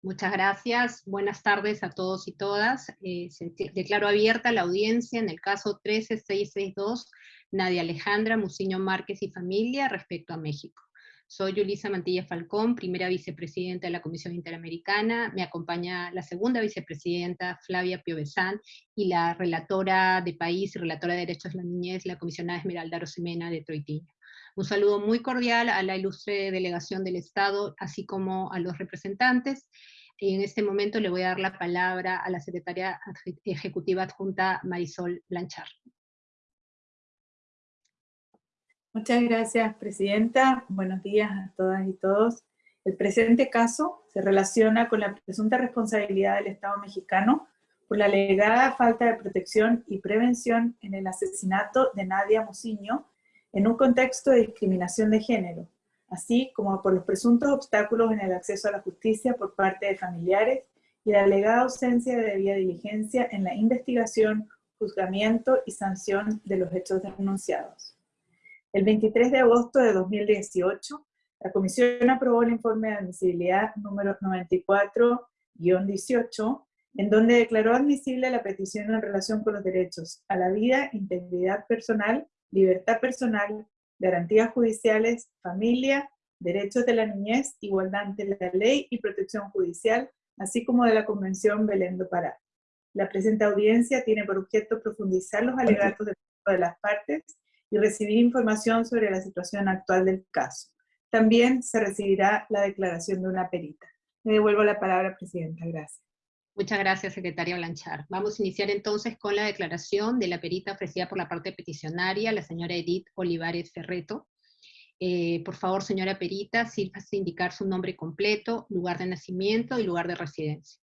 Muchas gracias. Buenas tardes a todos y todas. Eh, declaro abierta la audiencia en el caso 13662, Nadia Alejandra Muciño Márquez y familia respecto a México. Soy Yulisa Mantilla Falcón, primera vicepresidenta de la Comisión Interamericana. Me acompaña la segunda vicepresidenta, Flavia Piovesán, y la relatora de país y relatora de derechos de la niñez, la comisionada Esmeralda Rosemena de Troitiño. Un saludo muy cordial a la ilustre delegación del Estado, así como a los representantes. Y en este momento le voy a dar la palabra a la secretaria ejecutiva adjunta Marisol Blanchard. Muchas gracias, Presidenta. Buenos días a todas y todos. El presente caso se relaciona con la presunta responsabilidad del Estado mexicano por la alegada falta de protección y prevención en el asesinato de Nadia Mociño en un contexto de discriminación de género, así como por los presuntos obstáculos en el acceso a la justicia por parte de familiares y la alegada ausencia de debida diligencia en la investigación, juzgamiento y sanción de los hechos denunciados. El 23 de agosto de 2018, la Comisión aprobó el informe de admisibilidad número 94-18, en donde declaró admisible la petición en relación con los derechos a la vida, integridad personal libertad personal, garantías judiciales, familia, derechos de la niñez, igualdad ante la ley y protección judicial, así como de la Convención Belén do Pará. La presente audiencia tiene por objeto profundizar los alegatos de, de las partes y recibir información sobre la situación actual del caso. También se recibirá la declaración de una perita. Me devuelvo la palabra, Presidenta. Gracias. Muchas gracias, secretaria Blanchard. Vamos a iniciar entonces con la declaración de la perita ofrecida por la parte peticionaria, la señora Edith Olivares Ferreto. Eh, por favor, señora perita, sírvase indicar su nombre completo, lugar de nacimiento y lugar de residencia.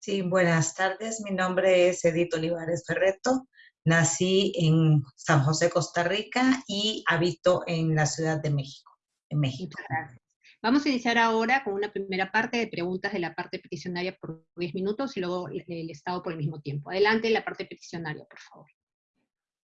Sí, buenas tardes. Mi nombre es Edith Olivares Ferreto. Nací en San José, Costa Rica y habito en la Ciudad de México, en México. Muchas gracias. Vamos a iniciar ahora con una primera parte de preguntas de la parte peticionaria por 10 minutos y luego el Estado por el mismo tiempo. Adelante la parte peticionaria, por favor.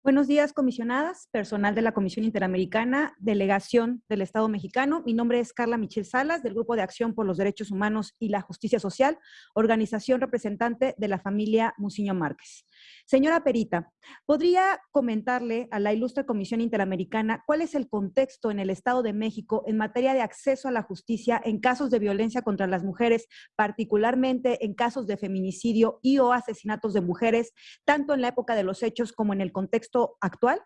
Buenos días, comisionadas, personal de la Comisión Interamericana, delegación del Estado mexicano. Mi nombre es Carla Michel Salas, del Grupo de Acción por los Derechos Humanos y la Justicia Social, organización representante de la familia Muciño Márquez. Señora Perita, ¿podría comentarle a la ilustre Comisión Interamericana cuál es el contexto en el Estado de México en materia de acceso a la justicia en casos de violencia contra las mujeres, particularmente en casos de feminicidio y o asesinatos de mujeres, tanto en la época de los hechos como en el contexto actual?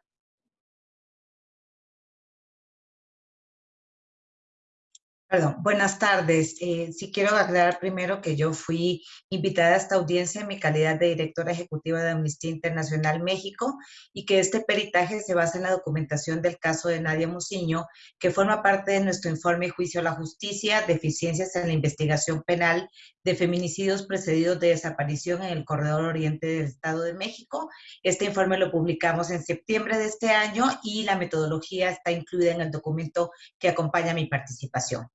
Perdón, buenas tardes. Eh, sí quiero aclarar primero que yo fui invitada a esta audiencia en mi calidad de directora ejecutiva de Amnistía Internacional México y que este peritaje se basa en la documentación del caso de Nadia Muciño, que forma parte de nuestro informe Juicio a la Justicia, deficiencias en la investigación penal de feminicidios precedidos de desaparición en el Corredor Oriente del Estado de México. Este informe lo publicamos en septiembre de este año y la metodología está incluida en el documento que acompaña mi participación.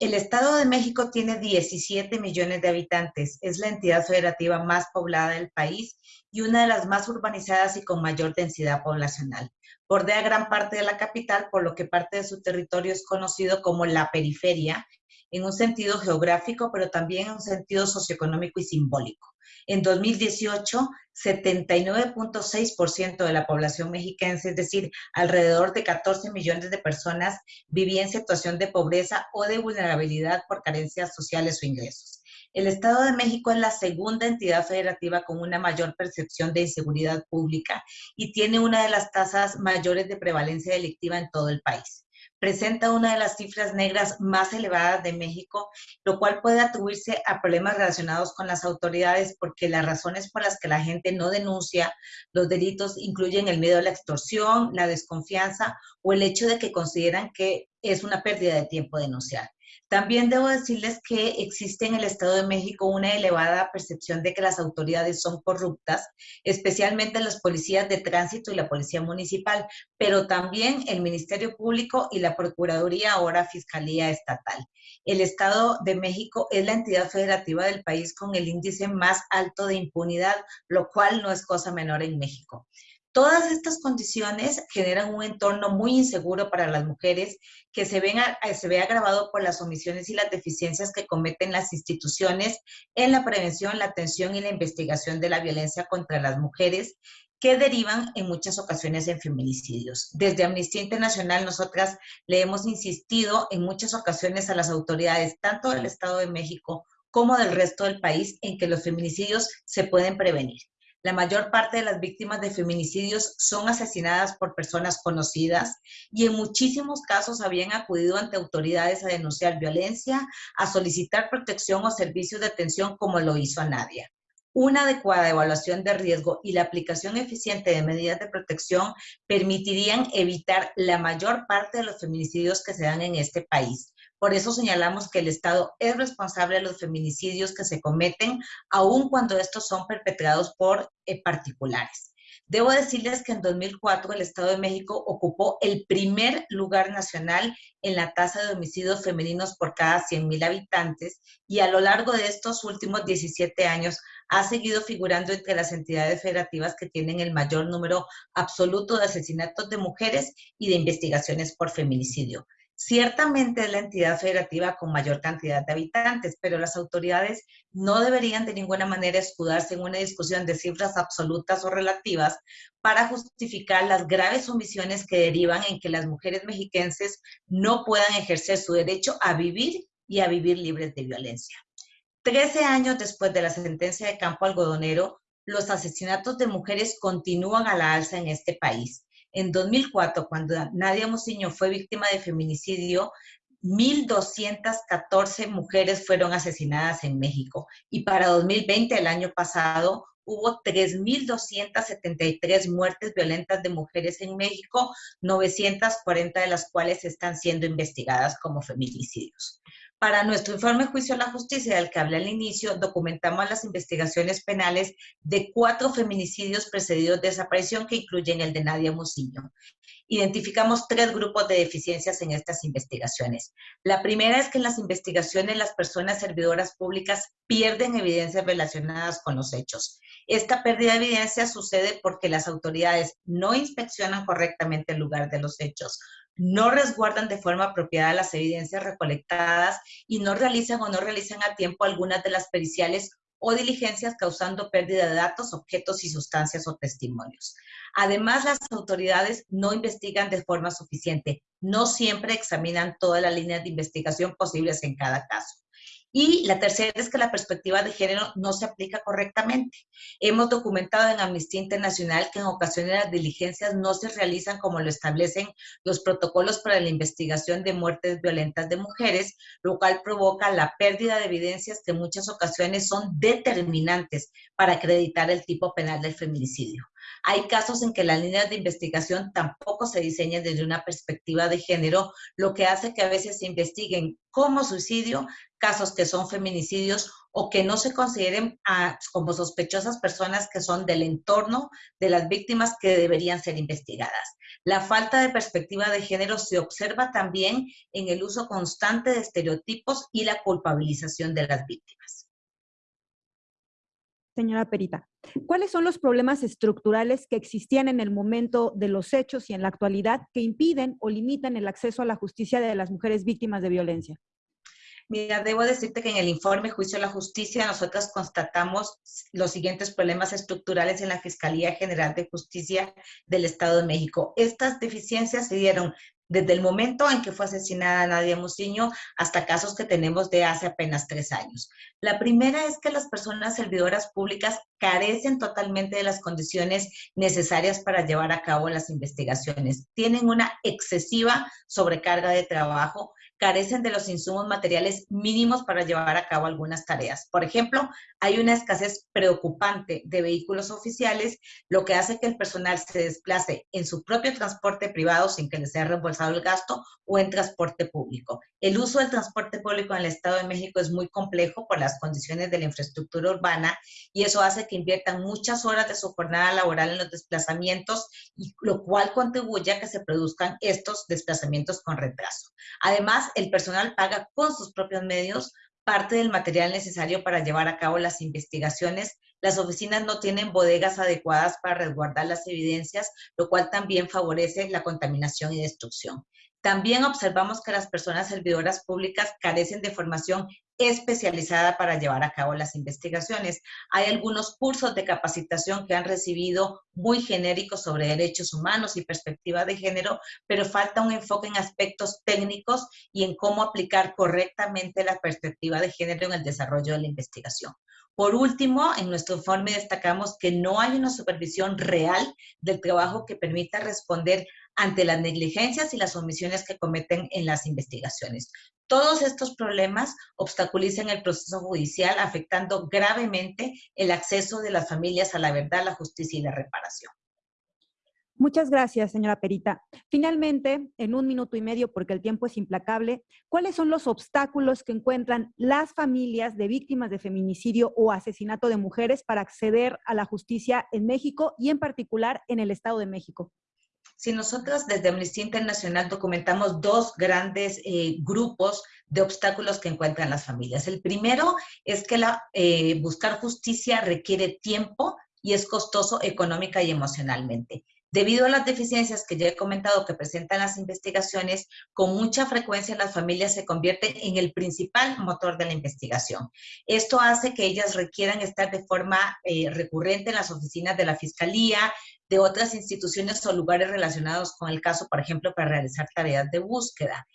El Estado de México tiene 17 millones de habitantes, es la entidad federativa más poblada del país y una de las más urbanizadas y con mayor densidad poblacional. Bordea gran parte de la capital, por lo que parte de su territorio es conocido como la periferia, en un sentido geográfico, pero también en un sentido socioeconómico y simbólico. En 2018, 79.6% de la población mexiquense, es decir, alrededor de 14 millones de personas, vivía en situación de pobreza o de vulnerabilidad por carencias sociales o ingresos. El Estado de México es la segunda entidad federativa con una mayor percepción de inseguridad pública y tiene una de las tasas mayores de prevalencia delictiva en todo el país presenta una de las cifras negras más elevadas de México, lo cual puede atribuirse a problemas relacionados con las autoridades porque las razones por las que la gente no denuncia los delitos incluyen el miedo a la extorsión, la desconfianza o el hecho de que consideran que es una pérdida de tiempo denunciar. También debo decirles que existe en el Estado de México una elevada percepción de que las autoridades son corruptas, especialmente las policías de tránsito y la policía municipal, pero también el Ministerio Público y la Procuraduría, ahora Fiscalía Estatal. El Estado de México es la entidad federativa del país con el índice más alto de impunidad, lo cual no es cosa menor en México. Todas estas condiciones generan un entorno muy inseguro para las mujeres que se, ven se ve agravado por las omisiones y las deficiencias que cometen las instituciones en la prevención, la atención y la investigación de la violencia contra las mujeres que derivan en muchas ocasiones en feminicidios. Desde Amnistía Internacional, nosotras le hemos insistido en muchas ocasiones a las autoridades, tanto del Estado de México como del resto del país, en que los feminicidios se pueden prevenir. La mayor parte de las víctimas de feminicidios son asesinadas por personas conocidas y en muchísimos casos habían acudido ante autoridades a denunciar violencia, a solicitar protección o servicios de atención como lo hizo a Nadia. Una adecuada evaluación de riesgo y la aplicación eficiente de medidas de protección permitirían evitar la mayor parte de los feminicidios que se dan en este país. Por eso señalamos que el Estado es responsable de los feminicidios que se cometen, aun cuando estos son perpetrados por eh, particulares. Debo decirles que en 2004 el Estado de México ocupó el primer lugar nacional en la tasa de homicidios femeninos por cada 100.000 habitantes y a lo largo de estos últimos 17 años ha seguido figurando entre las entidades federativas que tienen el mayor número absoluto de asesinatos de mujeres y de investigaciones por feminicidio. Ciertamente es la entidad federativa con mayor cantidad de habitantes, pero las autoridades no deberían de ninguna manera escudarse en una discusión de cifras absolutas o relativas para justificar las graves omisiones que derivan en que las mujeres mexiquenses no puedan ejercer su derecho a vivir y a vivir libres de violencia. Trece años después de la sentencia de Campo Algodonero, los asesinatos de mujeres continúan a la alza en este país en 2004, cuando Nadia Mociño fue víctima de feminicidio, 1.214 mujeres fueron asesinadas en México. Y para 2020, el año pasado, hubo 3.273 muertes violentas de mujeres en México, 940 de las cuales están siendo investigadas como feminicidios. Para nuestro informe Juicio a la Justicia, del que hablé al inicio, documentamos las investigaciones penales de cuatro feminicidios precedidos de desaparición que incluyen el de Nadia Musillo. Identificamos tres grupos de deficiencias en estas investigaciones. La primera es que en las investigaciones las personas servidoras públicas pierden evidencias relacionadas con los hechos. Esta pérdida de evidencia sucede porque las autoridades no inspeccionan correctamente el lugar de los hechos, no resguardan de forma apropiada las evidencias recolectadas y no realizan o no realizan a tiempo algunas de las periciales o diligencias causando pérdida de datos, objetos y sustancias o testimonios. Además, las autoridades no investigan de forma suficiente, no siempre examinan todas las líneas de investigación posibles en cada caso. Y la tercera es que la perspectiva de género no se aplica correctamente. Hemos documentado en Amnistía Internacional que en ocasiones las diligencias no se realizan como lo establecen los protocolos para la investigación de muertes violentas de mujeres, lo cual provoca la pérdida de evidencias que en muchas ocasiones son determinantes para acreditar el tipo penal del feminicidio. Hay casos en que las líneas de investigación tampoco se diseñan desde una perspectiva de género, lo que hace que a veces se investiguen como suicidio casos que son feminicidios o que no se consideren ah, como sospechosas personas que son del entorno de las víctimas que deberían ser investigadas. La falta de perspectiva de género se observa también en el uso constante de estereotipos y la culpabilización de las víctimas señora Perita. ¿Cuáles son los problemas estructurales que existían en el momento de los hechos y en la actualidad que impiden o limitan el acceso a la justicia de las mujeres víctimas de violencia? Mira, debo decirte que en el informe Juicio a la Justicia nosotros constatamos los siguientes problemas estructurales en la Fiscalía General de Justicia del Estado de México. Estas deficiencias se dieron desde el momento en que fue asesinada Nadia Muciño hasta casos que tenemos de hace apenas tres años. La primera es que las personas servidoras públicas carecen totalmente de las condiciones necesarias para llevar a cabo las investigaciones. Tienen una excesiva sobrecarga de trabajo, carecen de los insumos materiales mínimos para llevar a cabo algunas tareas. Por ejemplo, hay una escasez preocupante de vehículos oficiales, lo que hace que el personal se desplace en su propio transporte privado sin que les sea reembolsado el gasto o en transporte público. El uso del transporte público en el Estado de México es muy complejo por las condiciones de la infraestructura urbana y eso hace que inviertan muchas horas de su jornada laboral en los desplazamientos, lo cual contribuye a que se produzcan estos desplazamientos con retraso. Además, el personal paga con sus propios medios parte del material necesario para llevar a cabo las investigaciones Las oficinas no tienen bodegas adecuadas para resguardar las evidencias, lo cual también favorece la contaminación y destrucción. También observamos que las personas servidoras públicas carecen de formación especializada para llevar a cabo las investigaciones. Hay algunos cursos de capacitación que han recibido muy genéricos sobre derechos humanos y perspectiva de género, pero falta un enfoque en aspectos técnicos y en cómo aplicar correctamente la perspectiva de género en el desarrollo de la investigación. Por último, en nuestro informe destacamos que no hay una supervisión real del trabajo que permita responder ante las negligencias y las omisiones que cometen en las investigaciones. Todos estos problemas obstaculizan el proceso judicial, afectando gravemente el acceso de las familias a la verdad, la justicia y la reparación. Muchas gracias, señora Perita. Finalmente, en un minuto y medio, porque el tiempo es implacable, ¿cuáles son los obstáculos que encuentran las familias de víctimas de feminicidio o asesinato de mujeres para acceder a la justicia en México y en particular en el Estado de México? Si nosotros desde Amnistía Internacional documentamos dos grandes eh, grupos de obstáculos que encuentran las familias. El primero es que eh, buscar justicia requiere tiempo y es costoso económica y emocionalmente. Debido a las deficiencias que ya he comentado que presentan las investigaciones, con mucha frecuencia las familias se convierten en el principal motor de la investigación. Esto hace que ellas requieran estar de forma eh, recurrente en las oficinas de la Fiscalía, de otras instituciones o lugares relacionados con el caso, por ejemplo, para realizar tareas de búsqueda.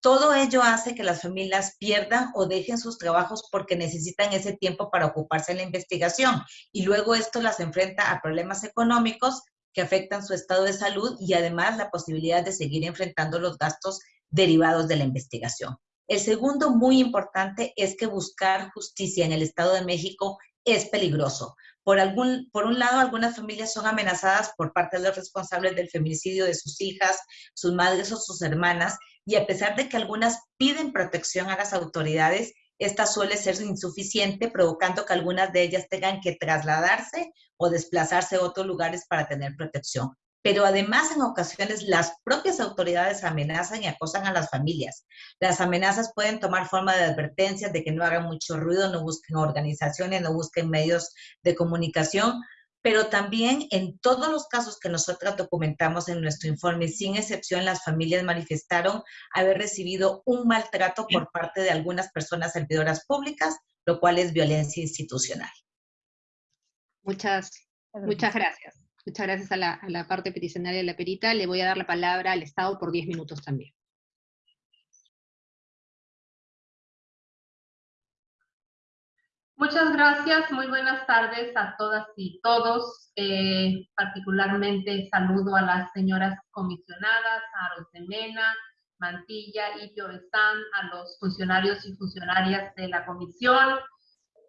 Todo ello hace que las familias pierdan o dejen sus trabajos porque necesitan ese tiempo para ocuparse en la investigación y luego esto las enfrenta a problemas económicos que afectan su estado de salud y además la posibilidad de seguir enfrentando los gastos derivados de la investigación. El segundo muy importante es que buscar justicia en el Estado de México es peligroso, por, algún, por un lado, algunas familias son amenazadas por parte de los responsables del feminicidio de sus hijas, sus madres o sus hermanas, y a pesar de que algunas piden protección a las autoridades, esta suele ser insuficiente, provocando que algunas de ellas tengan que trasladarse o desplazarse a otros lugares para tener protección pero además en ocasiones las propias autoridades amenazan y acosan a las familias. Las amenazas pueden tomar forma de advertencias de que no hagan mucho ruido, no busquen organizaciones, no busquen medios de comunicación, pero también en todos los casos que nosotros documentamos en nuestro informe, sin excepción, las familias manifestaron haber recibido un maltrato por parte de algunas personas servidoras públicas, lo cual es violencia institucional. Muchas, muchas gracias. Muchas gracias a la, parte peticionaria de la perita. Le voy a dar la palabra al Estado por 10 minutos también. Muchas gracias, muy buenas tardes a todas y todos. Eh, particularmente saludo a las señoras comisionadas, a Rosemena, Mantilla y Están, a los funcionarios y funcionarias de la comisión,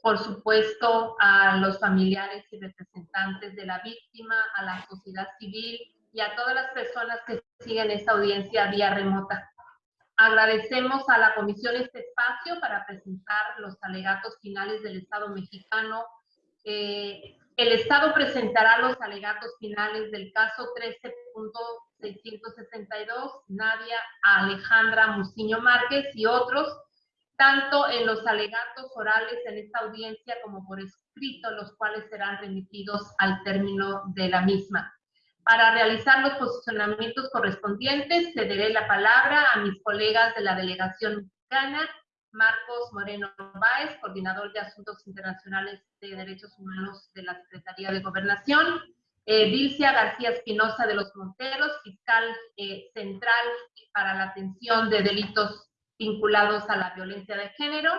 por supuesto, a los familiares y representantes de la víctima, a la sociedad civil y a todas las personas que siguen esta audiencia vía remota. Agradecemos a la Comisión este espacio para presentar los alegatos finales del Estado mexicano. Eh, el Estado presentará los alegatos finales del caso 13.662, Nadia Alejandra Muciño Márquez y otros, tanto en los alegatos orales en esta audiencia como por escrito, los cuales serán remitidos al término de la misma. Para realizar los posicionamientos correspondientes, cederé la palabra a mis colegas de la delegación mexicana, Marcos Moreno Báez, coordinador de Asuntos Internacionales de Derechos Humanos de la Secretaría de Gobernación, eh, Dilcia García Espinosa de los Monteros, fiscal eh, central para la atención de delitos vinculados a la violencia de género,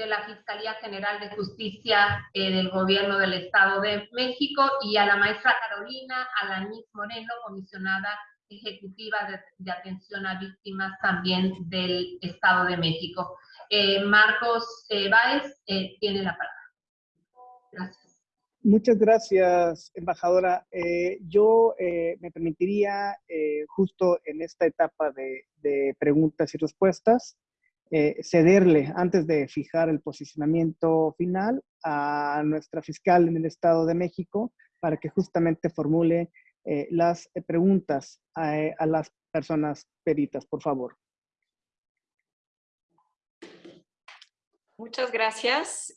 de la Fiscalía General de Justicia eh, del Gobierno del Estado de México y a la maestra Carolina Alanis Moreno, comisionada ejecutiva de, atención a víctimas también del Estado de México. Eh, Marcos eh, Báez tiene la palabra. Gracias. Muchas gracias, embajadora. yo me permitiría, justo en esta etapa de preguntas y respuestas, eh, cederle antes de fijar el posicionamiento final a nuestra fiscal en el Estado de México para que justamente formule eh, las eh, preguntas a, las personas peritas, por favor. Muchas gracias.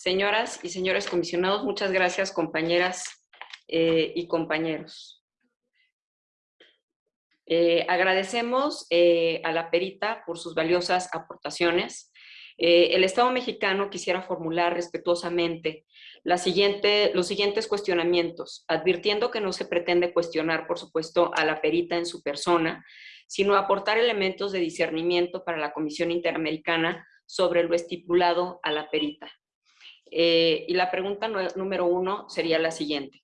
Señoras y señores comisionados, muchas gracias compañeras eh, y compañeros. Eh, agradecemos eh, a la perita por sus valiosas aportaciones. el Estado mexicano quisiera formular respetuosamente la siguiente, los siguientes cuestionamientos, advirtiendo que no se pretende cuestionar, por supuesto, a la perita en su persona, sino aportar elementos de discernimiento para la Comisión Interamericana sobre lo estipulado a la perita. Eh, y la pregunta número uno sería la siguiente.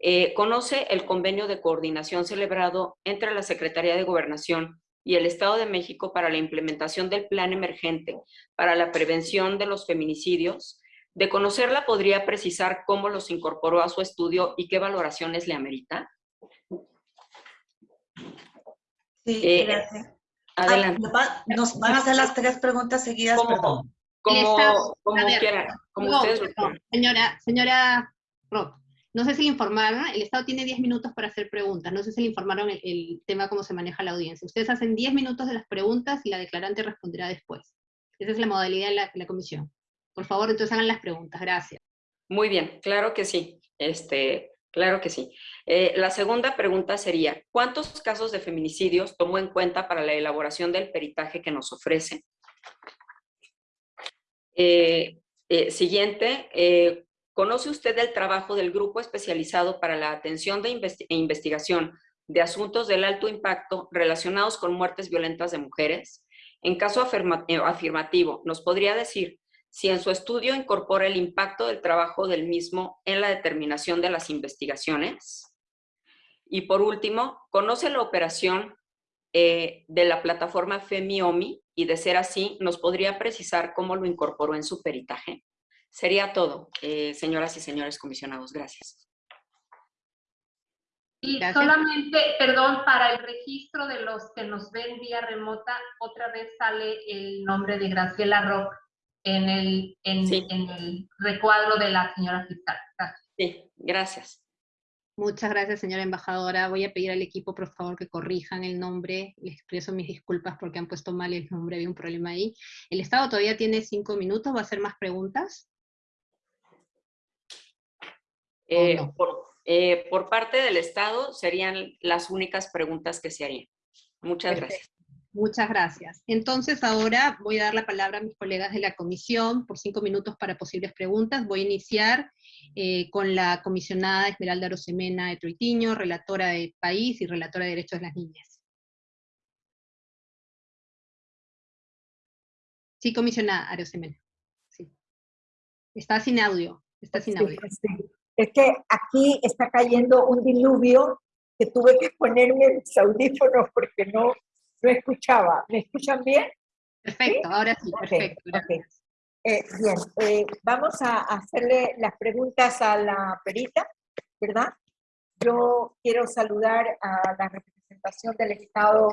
Eh, ¿Conoce el convenio de coordinación celebrado entre la Secretaría de Gobernación y el Estado de México para la implementación del Plan Emergente para la Prevención de los Feminicidios? De conocerla, ¿podría precisar cómo los incorporó a su estudio y qué valoraciones le amerita? Sí, eh, gracias. Adelante. Ah, nos van a hacer las tres preguntas seguidas, perdón. Como, como quieran, como ustedes Señora, señora Roth, no sé si le informaron, el Estado tiene 10 minutos para hacer preguntas, no sé si le informaron el, tema cómo se maneja la audiencia. Ustedes hacen 10 minutos de las preguntas y la declarante responderá después. Esa es la modalidad de la, comisión. Por favor, entonces hagan las preguntas. Gracias. Muy bien, claro que sí. Este, Claro que sí. Eh, la segunda pregunta sería, ¿cuántos casos de feminicidios tomó en cuenta para la elaboración del peritaje que nos ofrece? Eh, eh, siguiente, ¿conoce usted el trabajo del grupo especializado para la atención e investigación de asuntos del alto impacto relacionados con muertes violentas de mujeres? En caso afirmativo, ¿nos podría decir si en su estudio incorpora el impacto del trabajo del mismo en la determinación de las investigaciones. Y por último, conoce la operación eh, de la plataforma FEMIOMI y de ser así, nos podría precisar cómo lo incorporó en su peritaje. Sería todo, eh, señoras y señores comisionados. Gracias. Y solamente, perdón, para el registro de los que nos ven vía remota, otra vez sale el nombre de Graciela Rock en el, en, el recuadro de la señora fiscal. Gracias. Sí, gracias. Muchas gracias, señora embajadora. Voy a pedir al equipo, por favor, que corrijan el nombre. Les expreso mis disculpas porque han puesto mal el nombre, había un problema ahí. El Estado todavía tiene cinco minutos, ¿va a hacer más preguntas? Eh, por, eh, por, parte del Estado serían las únicas preguntas que se harían. Muchas gracias. Muchas gracias. Entonces ahora voy a dar la palabra a mis colegas de la comisión por cinco minutos para posibles preguntas. Voy a iniciar eh, con la comisionada Esmeralda Arosemena de Troitiño, relatora de País y relatora de Derechos de las Niñas. Sí, comisionada Arosemena. Sí. Está sin audio. Está sin audio. Es que aquí está cayendo un diluvio que tuve que ponerme los audífonos porque no, no escuchaba. ¿Me escuchan bien? Perfecto, ahora sí, perfecto. Eh, bien, eh, vamos a hacerle las preguntas a la perita, ¿verdad? Yo quiero saludar a la representación del Estado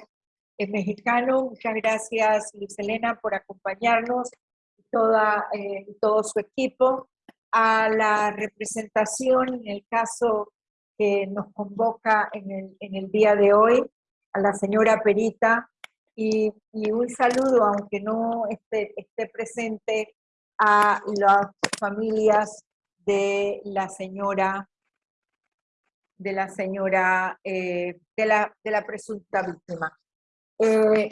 mexicano. Muchas gracias, Luis Elena, por acompañarnos y toda, eh, todo su equipo. A la representación, en el caso que nos convoca en el, en el día de hoy, a la señora Perita y, un saludo, aunque no esté, presente, a las familias de la señora de la señora, eh, de, la, de la presunta víctima. Eh,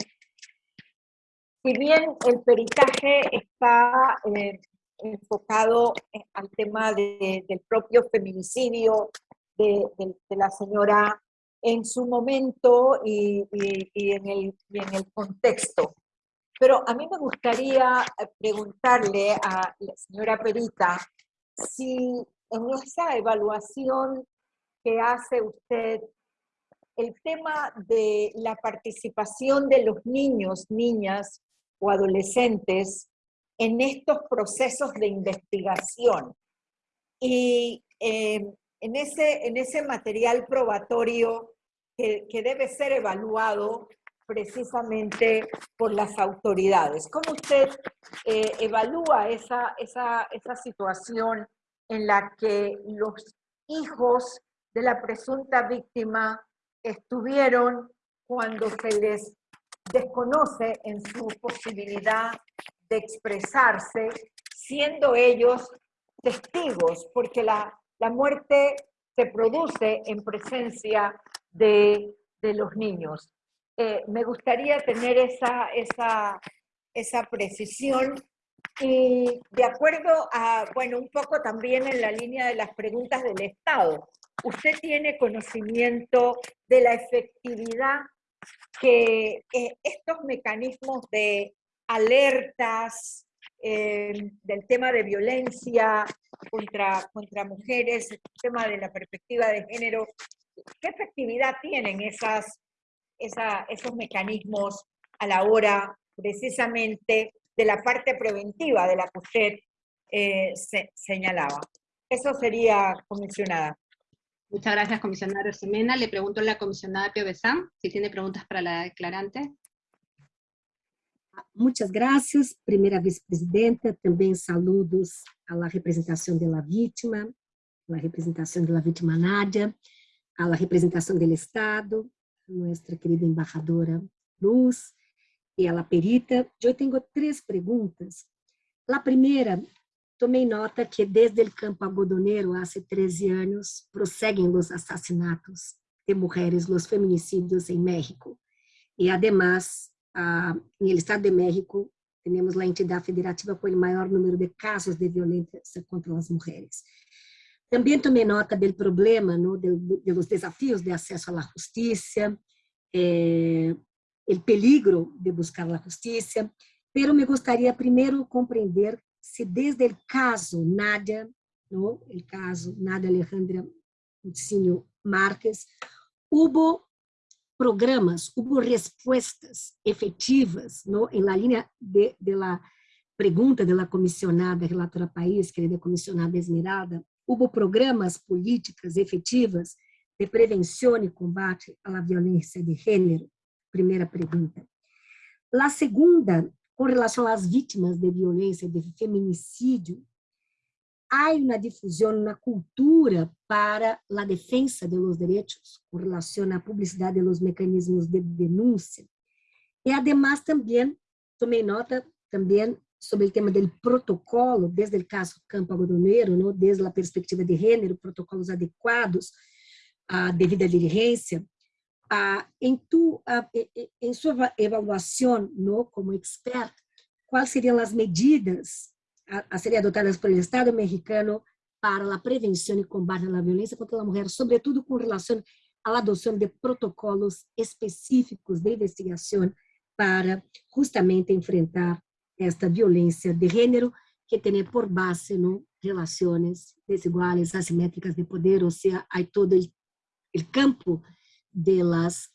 si bien el peritaje está eh, enfocado al tema del propio feminicidio de, de la señora en su momento y, en el, en el contexto. Pero a mí me gustaría eh, preguntarle a la señora Perita si en esa evaluación que hace usted, el tema de la participación de los niños, niñas o adolescentes en estos procesos de investigación y eh, en, ese, en ese material probatorio que, debe ser evaluado precisamente por las autoridades. ¿Cómo usted eh, evalúa esa, esa, esa situación en la que los hijos de la presunta víctima estuvieron cuando se les desconoce en su posibilidad expresarse, siendo ellos testigos, porque la, la muerte se produce en presencia de, de los niños. Eh, me gustaría tener esa, esa, esa precisión y de acuerdo a, bueno, un poco también en la línea de las preguntas del Estado, ¿usted tiene conocimiento de la efectividad que estos mecanismos de alertas eh, del tema de violencia contra, contra mujeres, el tema de la perspectiva de género, ¿qué efectividad tienen esas, esos mecanismos a la hora precisamente de la parte preventiva de la que usted eh, se, señalaba. Eso sería, comisionada. Muchas gracias, comisionada Semena. Le pregunto a la comisionada Pio Besán si tiene preguntas para la declarante. Muchas gracias, primera vicepresidenta. También saludos a la representación de la víctima, la representación de la víctima Nadia, a la representación del Estado, nuestra querida embajadora Luz, e ela perita. Eu tenho três perguntas. A primeira, tomei nota que desde o campo algodoneiro, há 13 anos, prosseguem os assassinatos de mulheres, os feminicídios em México. E, además, ah, no estado de México, temos a entidade federativa com o maior número de casos de violência contra as mulheres. Também tomei nota do problema, no, de, de desafios de acesso à justiça, eh, el peligro de buscar la justicia, pero me gustaría primero comprender si desde el caso Nadia, ¿no? caso Nadia Alejandra Mucinho Márquez, hubo programas, hubo respuestas efectivas ¿no? en la línea de, de la pregunta de la relatora país, querida comisionada Esmeralda, hubo programas políticas efetivas de prevenção e combate à violência de gênero primeira pergunta. A segunda, com relação às vítimas de violência, de feminicídio, há uma difusão na cultura para a defesa de los direitos, com relação à publicidade dos mecanismos de denúncia. E, además, também, tomei nota também sobre o tema do protocolo, desde o caso Campo Algodoneiro, não? desde a perspectiva de gênero, protocolos adequados à devida diligência, ah, em, tu, ah, em sua avaliação no, como expert, quais seriam as medidas a, serem adotadas pelo Estado mexicano para a prevenção e combate à violência contra a mulher, sobretudo com relação à adoção de protocolos específicos de investigação para justamente enfrentar esta violência de gênero que tem por base no, relações desiguais, assimétricas de poder, ou seja, há todo o campo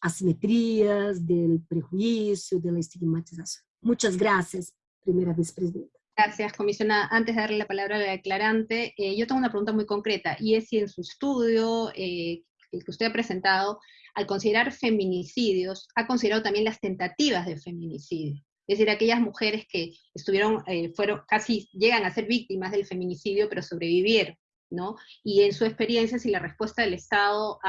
asimetrías, del prejuicio, de la estigmatización. Muchas gracias, primera vicepresidenta. Gracias, comisionada. Antes de darle la palabra a la declarante, eh, yo tengo una pregunta muy concreta, y es si en su estudio, eh, el que usted ha presentado, al considerar feminicidios, ha considerado también las tentativas de feminicidio. Es decir, aquellas mujeres que estuvieron, eh, fueron, casi llegan a ser víctimas del feminicidio, pero sobrevivieron, ¿no? Y en su experiencia, si la respuesta del Estado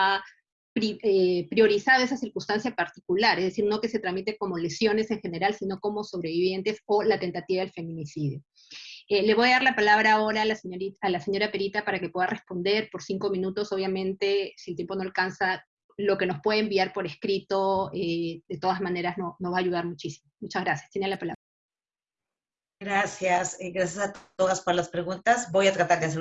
ha eh, priorizado esa circunstancia particular, es decir, no que se tramite como lesiones en general, sino como sobrevivientes o la tentativa del feminicidio. Eh, le voy a dar la palabra ahora a la, señorita, señora Perita para que pueda responder por cinco minutos, obviamente, si el tiempo no alcanza, lo que nos puede enviar por escrito, eh, de todas maneras, no, nos va a ayudar muchísimo. Muchas gracias. Tiene la palabra. Gracias, gracias a todas por las preguntas. Voy a tratar de hacer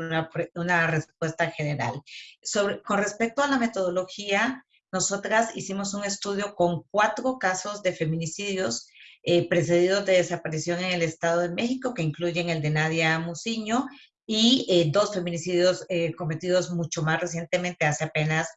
una, respuesta general. Sobre, con respecto a la metodología, nosotras hicimos un estudio con cuatro casos de feminicidios eh, precedidos de desaparición en el Estado de México, que incluyen el de Nadia Muciño, y eh, dos feminicidios eh, cometidos mucho más recientemente, hace apenas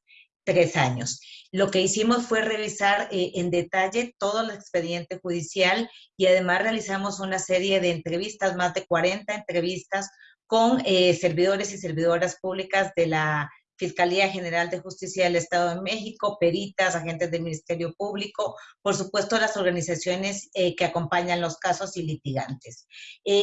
tres años. Lo que hicimos fue revisar eh, en detalle todo el expediente judicial y además realizamos una serie de entrevistas, más de 40 entrevistas con eh, servidores y servidoras públicas de la Fiscalía General de Justicia del Estado de México, peritas, agentes del Ministerio Público, por supuesto las organizaciones eh, que acompañan los casos y litigantes.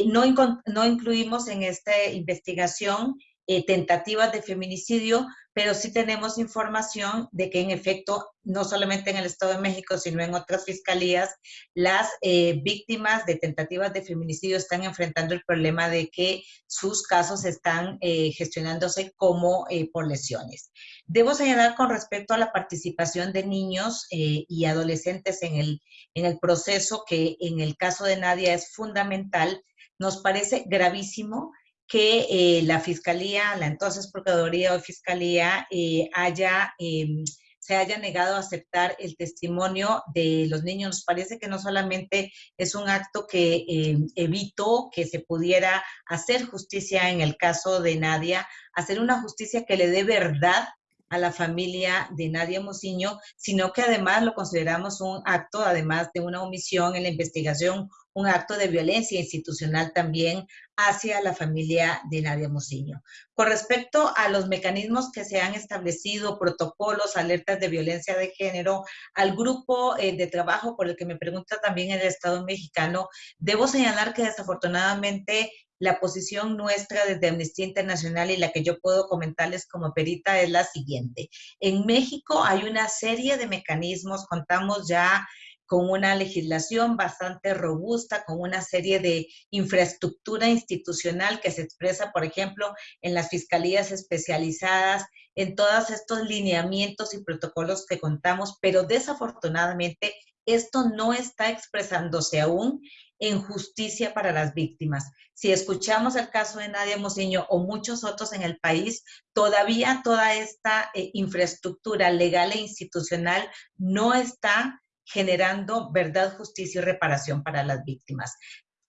no, no incluimos en esta investigación eh, tentativas de feminicidio, pero sí tenemos información de que en efecto, no solamente en el Estado de México, sino en otras fiscalías, las eh, víctimas de tentativas de feminicidio están enfrentando el problema de que sus casos están eh, gestionándose como por lesiones. Debo señalar con respecto a la participación de niños y adolescentes en el, en el proceso que en el caso de Nadia es fundamental, nos parece gravísimo que eh, la Fiscalía, la entonces Procuraduría o Fiscalía, eh, haya, em, se haya negado a aceptar el testimonio de los niños. Nos parece que no solamente es un acto que em, evitó que se pudiera hacer justicia en el caso de Nadia, hacer una justicia que le dé verdad a la familia de Nadia Mociño, sino que además lo consideramos un acto, además de una omisión en la investigación, un acto de violencia institucional también hacia la familia de Nadia Mociño. Con respecto a los mecanismos que se han establecido, protocolos, alertas de violencia de género, al grupo eh, de trabajo por el que me pregunta también el Estado mexicano, debo señalar que desafortunadamente la posición nuestra desde Amnistía Internacional y la que yo puedo comentarles como perita es la siguiente. En México hay una serie de mecanismos, contamos ya con una legislación bastante robusta, con una serie de infraestructura institucional que se expresa, por ejemplo, en las fiscalías especializadas, en todos estos lineamientos y protocolos que contamos, pero desafortunadamente esto no está expresándose aún en justicia para las víctimas. Si escuchamos el caso de Nadia Moseño o muchos otros en el país, todavía toda esta eh, infraestructura legal e institucional no está generando verdad, justicia y reparación para las víctimas.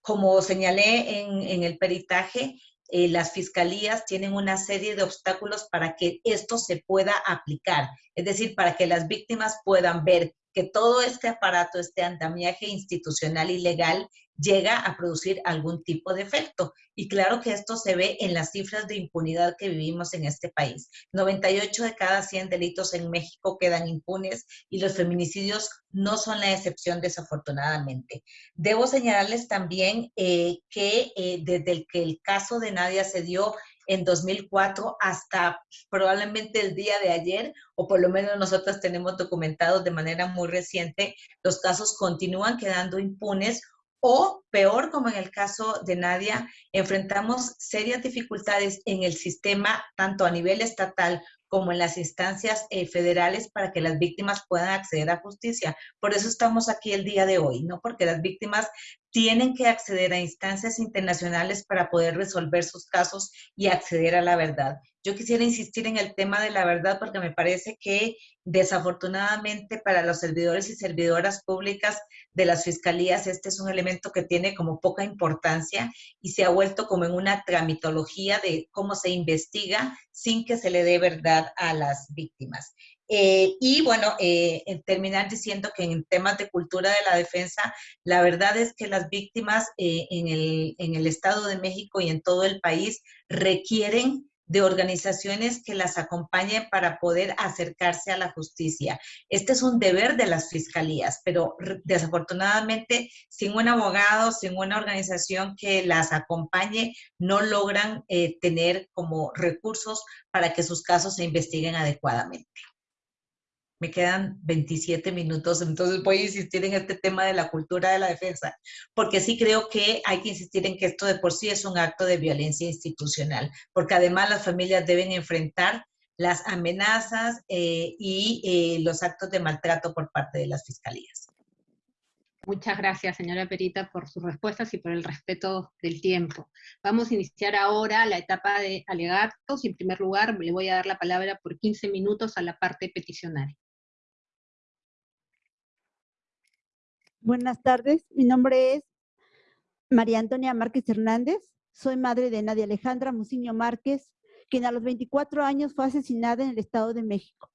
Como señalé en, el peritaje, eh, las fiscalías tienen una serie de obstáculos para que esto se pueda aplicar, es decir, para que las víctimas puedan ver que todo este aparato, este andamiaje institucional y legal llega a producir algún tipo de efecto. Y claro que esto se ve en las cifras de impunidad que vivimos en este país. 98 de cada 100 delitos en México quedan impunes y los feminicidios no son la excepción desafortunadamente. Debo señalarles también eh, que eh, desde el que el caso de Nadia se dio en 2004 hasta probablemente el día de ayer, o por lo menos nosotros tenemos documentados de manera muy reciente, los casos continúan quedando impunes o peor, como en el caso de Nadia, enfrentamos serias dificultades en el sistema, tanto a nivel estatal como en las instancias eh, federales para que las víctimas puedan acceder a justicia. Por eso estamos aquí el día de hoy, ¿no? Porque las víctimas tienen que acceder a instancias internacionales para poder resolver sus casos y acceder a la verdad. Yo quisiera insistir en el tema de la verdad porque me parece que desafortunadamente para los servidores y servidoras públicas de las fiscalías este es un elemento que tiene como poca importancia y se ha vuelto como en una tramitología de cómo se investiga sin que se le dé verdad a las víctimas. Eh, y bueno, eh, terminar diciendo que en temas de cultura de la defensa, la verdad es que las víctimas eh, en, el, Estado de México y en todo el país requieren de organizaciones que las acompañen para poder acercarse a la justicia. Este es un deber de las fiscalías, pero desafortunadamente sin un abogado, sin una organización que las acompañe, no logran tener como recursos para que sus casos se investiguen adecuadamente me quedan 27 minutos, entonces voy a insistir en este tema de la cultura de la defensa, porque sí creo que hay que insistir en que esto de por sí es un acto de violencia institucional, porque además las familias deben enfrentar las amenazas eh, y eh, los actos de maltrato por parte de las fiscalías. Muchas gracias, señora Perita, por sus respuestas y por el respeto del tiempo. Vamos a iniciar ahora la etapa de alegatos y en primer lugar le voy a dar la palabra por 15 minutos a la parte peticionaria. Buenas tardes, mi nombre es María Antonia Márquez Hernández, soy madre de Nadia Alejandra Muciño Márquez, quien a los 24 años fue asesinada en el Estado de México.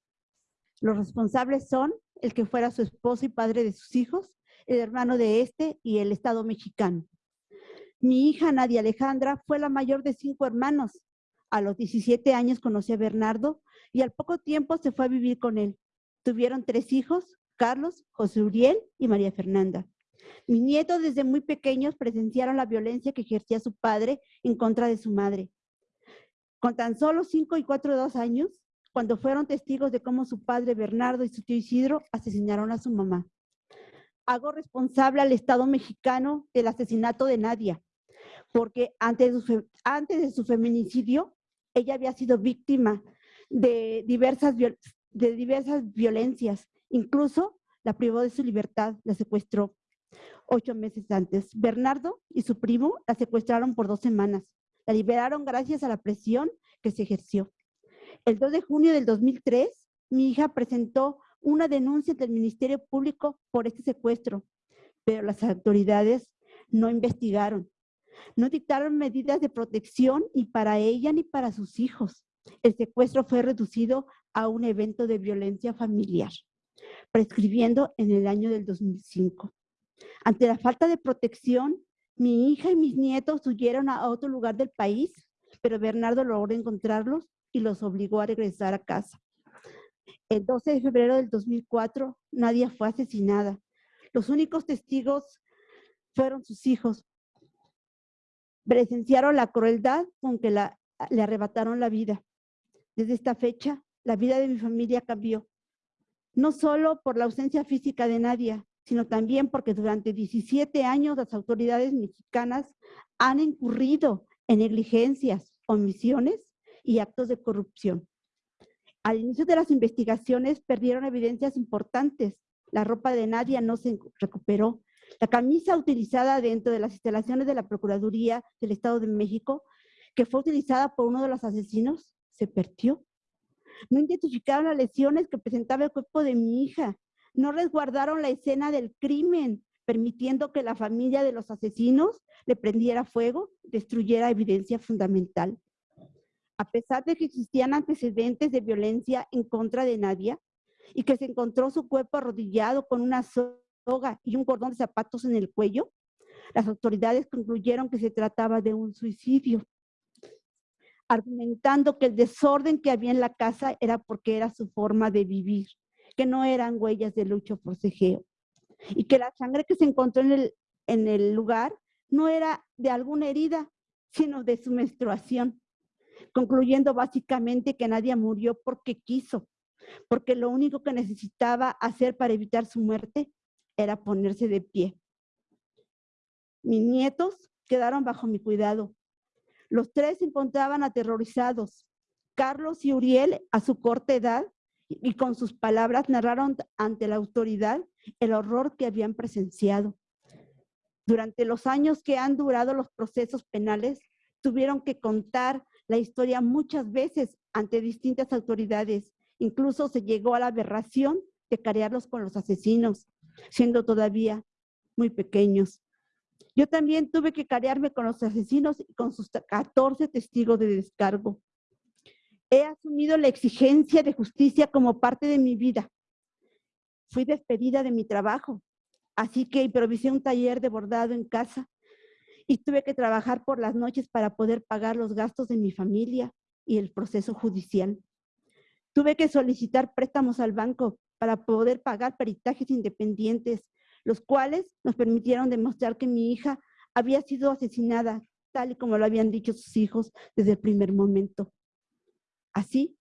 Los responsables son el que fuera su esposo y padre de sus hijos, el hermano de este y el Estado mexicano. Mi hija Nadia Alejandra fue la mayor de cinco hermanos. A los 17 años conocí a Bernardo y al poco tiempo se fue a vivir con él. Tuvieron tres hijos, Carlos, José Uriel y María Fernanda. Mis nietos desde muy pequeños presenciaron la violencia que ejercía su padre en contra de su madre. Con tan solo 5 y 4 de dos años, cuando fueron testigos de cómo su padre Bernardo y su tío Isidro asesinaron a su mamá. Hago responsable al Estado mexicano del asesinato de Nadia, porque antes de su, antes de su feminicidio, ella había sido víctima de diversas, de diversas violencias, incluso la privó de su libertad, la secuestró ocho meses antes. Bernardo y su primo la secuestraron por dos semanas. La liberaron gracias a la presión que se ejerció. El 2 de junio del 2003, mi hija presentó una denuncia ante el Ministerio Público por este secuestro, pero las autoridades no investigaron. No dictaron medidas de protección ni para ella ni para sus hijos. El secuestro fue reducido a un evento de violencia familiar, prescribiendo en el año del 2005. Ante la falta de protección, mi hija y mis nietos huyeron a otro lugar del país, pero Bernardo logró encontrarlos y los obligó a regresar a casa. El 12 de febrero del 2004, Nadia fue asesinada. Los únicos testigos fueron sus hijos. Presenciaron la crueldad con que le arrebataron la vida. Desde esta fecha, la vida de mi familia cambió. No solo por la ausencia física de Nadia, sino también porque durante 17 años las autoridades mexicanas han incurrido en negligencias, omisiones y actos de corrupción. Al inicio de las investigaciones perdieron evidencias importantes. La ropa de Nadia no se recuperó. La camisa utilizada dentro de las instalaciones de la Procuraduría del Estado de México, que fue utilizada por uno de los asesinos, se perdió. No identificaron las lesiones que presentaba el cuerpo de mi hija no resguardaron la escena del crimen, permitiendo que la familia de los asesinos le prendiera fuego, destruyera evidencia fundamental. A pesar de que existían antecedentes de violencia en contra de Nadia y que se encontró su cuerpo arrodillado con una soga y un cordón de zapatos en el cuello, las autoridades concluyeron que se trataba de un suicidio, argumentando que el desorden que había en la casa era porque era su forma de vivir que no eran huellas de lucha por forcejeo y que la sangre que se encontró en el, en el lugar no era de alguna herida, sino de su menstruación, concluyendo básicamente que nadie murió porque quiso, porque lo único que necesitaba hacer para evitar su muerte era ponerse de pie. Mis nietos quedaron bajo mi cuidado. Los tres se encontraban aterrorizados. Carlos y Uriel, a su corta edad, y con sus palabras narraron ante la autoridad el horror que habían presenciado. Durante los años que han durado los procesos penales, tuvieron que contar la historia muchas veces ante distintas autoridades. Incluso se llegó a la aberración de carearlos con los asesinos, siendo todavía muy pequeños. Yo también tuve que carearme con los asesinos y con sus 14 testigos de descargo. He asumido la exigencia de justicia como parte de mi vida. Fui despedida de mi trabajo, así que improvisé un taller de bordado en casa y tuve que trabajar por las noches para poder pagar los gastos de mi familia y el proceso judicial. Tuve que solicitar préstamos al banco para poder pagar peritajes independientes, los cuales nos permitieron demostrar que mi hija había sido asesinada, tal y como lo habían dicho sus hijos desde el primer momento. Así,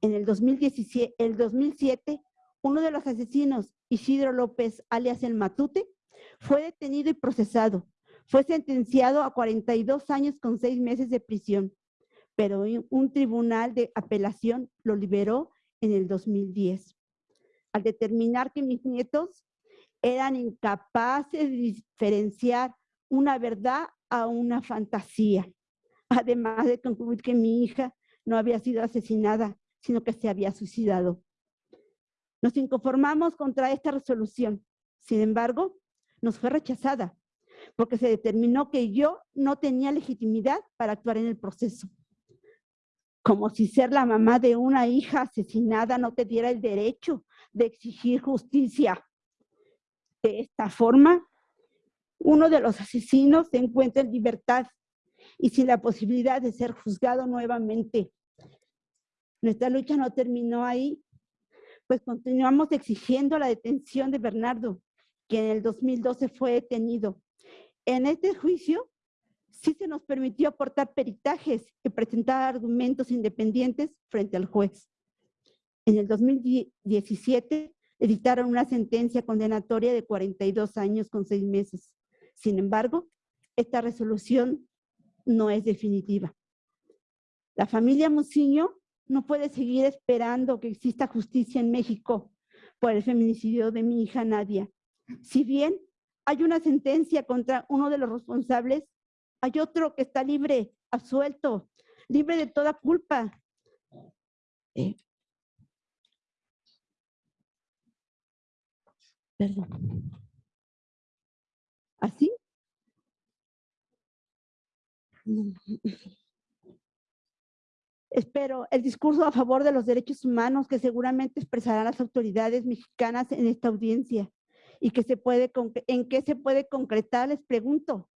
en el, 2017, el 2007, uno de los asesinos, Isidro López, alias El Matute, fue detenido y procesado. Fue sentenciado a 42 años con seis meses de prisión, pero un tribunal de apelación lo liberó en el 2010. Al determinar que mis nietos eran incapaces de diferenciar una verdad a una fantasía, además de concluir que mi hija no había sido asesinada, sino que se había suicidado. Nos inconformamos contra esta resolución. Sin embargo, nos fue rechazada porque se determinó que yo no tenía legitimidad para actuar en el proceso. Como si ser la mamá de una hija asesinada no te diera el derecho de exigir justicia. De esta forma, uno de los asesinos se encuentra en libertad y sin la posibilidad de ser juzgado nuevamente. Nuestra lucha no terminó ahí, pues continuamos exigiendo la detención de Bernardo, quien en el 2012 fue detenido. En este juicio sí se nos permitió aportar peritajes y presentar argumentos independientes frente al juez. En el 2017 editaron una sentencia condenatoria de 42 años con seis meses. Sin embargo, esta resolución no es definitiva. La familia Musiño no puede seguir esperando que exista justicia en México por el feminicidio de mi hija Nadia. Si bien hay una sentencia contra uno de los responsables, hay otro que está libre, absuelto, libre de toda culpa. Eh, perdón. ¿Así? Espero el discurso a favor de los derechos humanos que seguramente expresarán las autoridades mexicanas en esta audiencia y que se puede, en qué se puede concretar, les pregunto,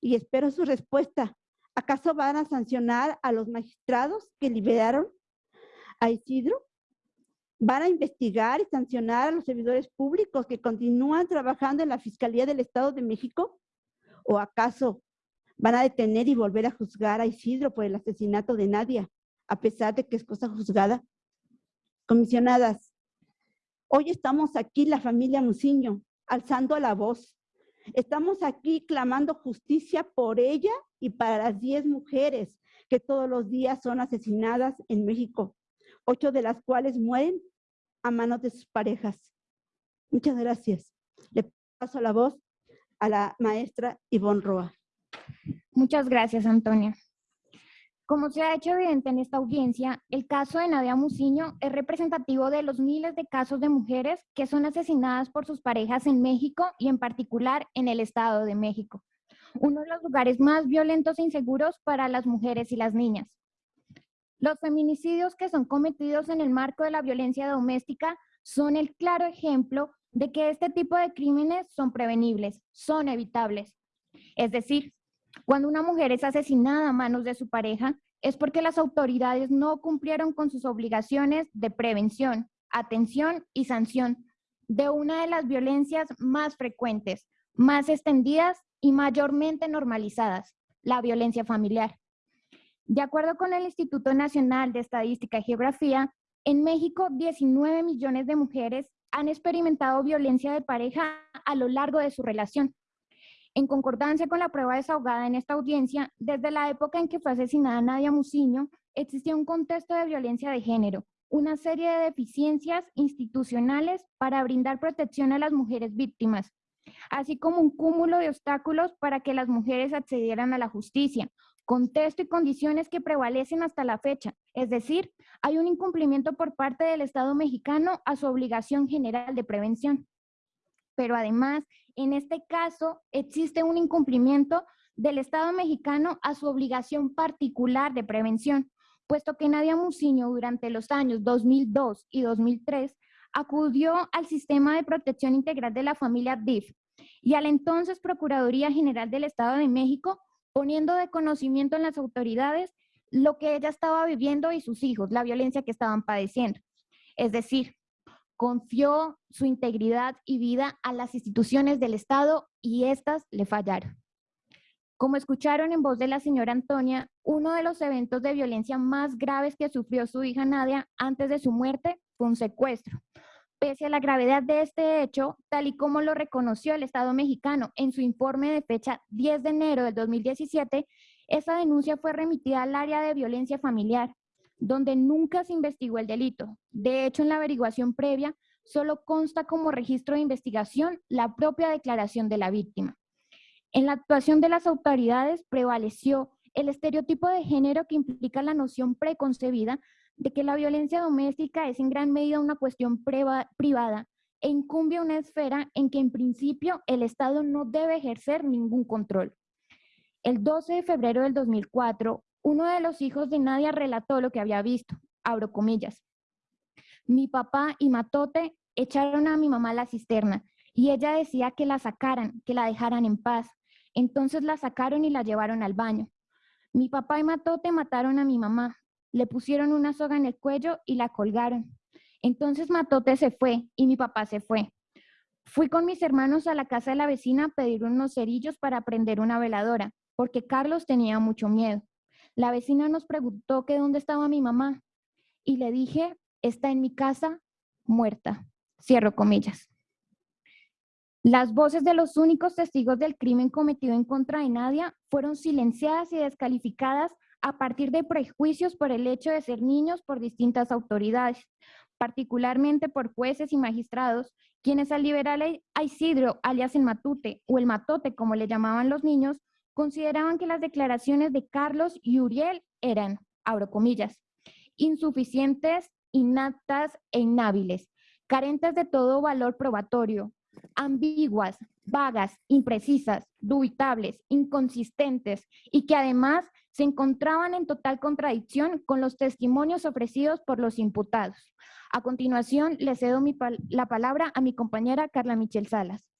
y espero su respuesta. ¿Acaso van a sancionar a los magistrados que liberaron a Isidro? ¿Van a investigar y sancionar a los servidores públicos que continúan trabajando en la Fiscalía del Estado de México? ¿O acaso van a detener y volver a juzgar a Isidro por el asesinato de Nadia, a pesar de que es cosa juzgada? Comisionadas, hoy estamos aquí la familia Musiño, alzando la voz. Estamos aquí clamando justicia por ella y para las 10 mujeres que todos los días son asesinadas en México, ocho de las cuales mueren a manos de sus parejas. Muchas gracias. Le paso la voz a la maestra Ivonne Roa. Muchas gracias, Antonia. Como se ha hecho evidente en esta audiencia, el caso de Nadia Musiño es representativo de los miles de casos de mujeres que son asesinadas por sus parejas en México y en particular en el Estado de México, uno de los lugares más violentos e inseguros para las mujeres y las niñas. Los feminicidios que son cometidos en el marco de la violencia doméstica son el claro ejemplo de que este tipo de crímenes son prevenibles, son evitables. Es decir, cuando una mujer es asesinada a manos de su pareja, es porque las autoridades no cumplieron con sus obligaciones de prevención, atención y sanción de una de las violencias más frecuentes, más extendidas y mayormente normalizadas, la violencia familiar. De acuerdo con el Instituto Nacional de Estadística y Geografía, en México 19 millones de mujeres han experimentado violencia de pareja a lo largo de su relación, en concordancia con la prueba desahogada en esta audiencia, desde la época en que fue asesinada Nadia Musiño, existía un contexto de violencia de género, una serie de deficiencias institucionales para brindar protección a las mujeres víctimas, así como un cúmulo de obstáculos para que las mujeres accedieran a la justicia, contexto y condiciones que prevalecen hasta la fecha, es decir, hay un incumplimiento por parte del Estado mexicano a su obligación general de prevención. Pero además, en este caso, existe un incumplimiento del Estado mexicano a su obligación particular de prevención, puesto que Nadia Musiño durante los años 2002 y 2003 acudió al Sistema de Protección Integral de la Familia DIF y a la entonces Procuraduría General del Estado de México, poniendo de conocimiento en las autoridades lo que ella estaba viviendo y sus hijos, la violencia que estaban padeciendo. Es decir, confió su integridad y vida a las instituciones del Estado y éstas le fallaron. Como escucharon en voz de la señora Antonia, uno de los eventos de violencia más graves que sufrió su hija Nadia antes de su muerte fue un secuestro. Pese a la gravedad de este hecho, tal y como lo reconoció el Estado mexicano en su informe de fecha 10 de enero del 2017, esa denuncia fue remitida al área de violencia familiar donde nunca se investigó el delito. De hecho, en la averiguación previa, solo consta como registro de investigación la propia declaración de la víctima. En la actuación de las autoridades prevaleció el estereotipo de género que implica la noción preconcebida de que la violencia doméstica es en gran medida una cuestión privada e incumbe una esfera en que en principio el Estado no debe ejercer ningún control. El 12 de febrero del 2004, uno de los hijos de Nadia relató lo que había visto, abro comillas. Mi papá y Matote echaron a mi mamá a la cisterna y ella decía que la sacaran, que la dejaran en paz. Entonces la sacaron y la llevaron al baño. Mi papá y Matote mataron a mi mamá, le pusieron una soga en el cuello y la colgaron. Entonces Matote se fue y mi papá se fue. Fui con mis hermanos a la casa de la vecina a pedir unos cerillos para prender una veladora porque Carlos tenía mucho miedo. La vecina nos preguntó que dónde estaba mi mamá y le dije, está en mi casa muerta. Cierro comillas. Las voces de los únicos testigos del crimen cometido en contra de Nadia fueron silenciadas y descalificadas a partir de prejuicios por el hecho de ser niños por distintas autoridades, particularmente por jueces y magistrados, quienes al liberar a Isidro, alias el Matute, o el Matote, como le llamaban los niños, consideraban que las declaraciones de Carlos y Uriel eran, abro comillas, insuficientes, inaptas e inhábiles, carentes de todo valor probatorio, ambiguas, vagas, imprecisas, dubitables, inconsistentes y que además se encontraban en total contradicción con los testimonios ofrecidos por los imputados. A continuación, le cedo la palabra a mi compañera Carla Michel Salas.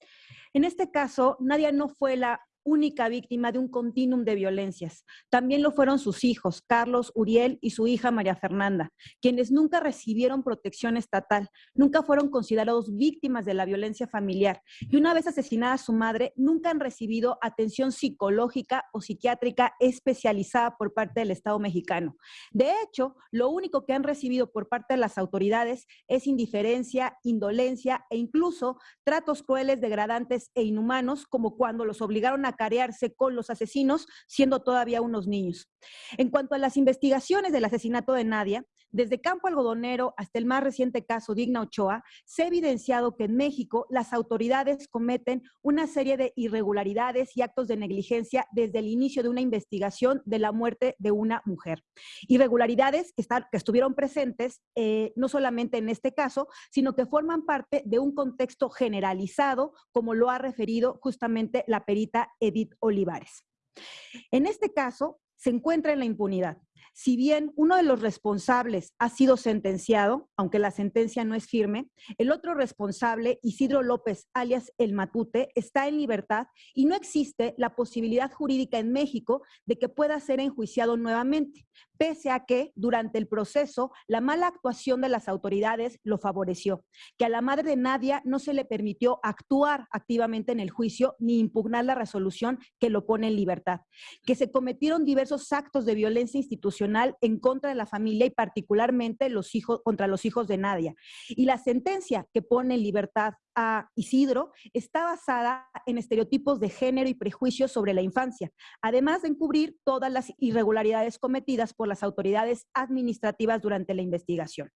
En este caso, Nadia no fue la única víctima de un continuum de violencias. También lo fueron sus hijos, Carlos, Uriel y su hija María Fernanda, quienes nunca recibieron protección estatal, nunca fueron considerados víctimas de la violencia familiar y una vez asesinada su madre, nunca han recibido atención psicológica o psiquiátrica especializada por parte del Estado mexicano. De hecho, lo único que han recibido por parte de las autoridades es indiferencia, indolencia e incluso tratos crueles, degradantes e inhumanos, como cuando los obligaron a carearse con los asesinos siendo todavía unos niños. En cuanto a las investigaciones del asesinato de Nadia, desde Campo Algodonero hasta el más reciente caso Digna Ochoa, se ha evidenciado que en México las autoridades cometen una serie de irregularidades y actos de negligencia desde el inicio de una investigación de la muerte de una mujer. Irregularidades que, estuvieron presentes eh, no solamente en este caso, sino que forman parte de un contexto generalizado, como lo ha referido justamente la perita Edith Olivares. En este caso, se encuentra en la impunidad. Si bien uno de los responsables ha sido sentenciado, aunque la sentencia no es firme, el otro responsable, Isidro López, alias El Matute, está en libertad y no existe la posibilidad jurídica en México de que pueda ser enjuiciado nuevamente, pese a que durante el proceso la mala actuación de las autoridades lo favoreció, que a la madre de Nadia no se le permitió actuar activamente en el juicio ni impugnar la resolución que lo pone en libertad, que se cometieron diversos actos de violencia institucional en contra de la familia y particularmente los hijos, contra los hijos de Nadia. Y la sentencia que pone en libertad a Isidro está basada en estereotipos de género y prejuicios sobre la infancia, además de encubrir todas las irregularidades cometidas por las autoridades administrativas durante la investigación.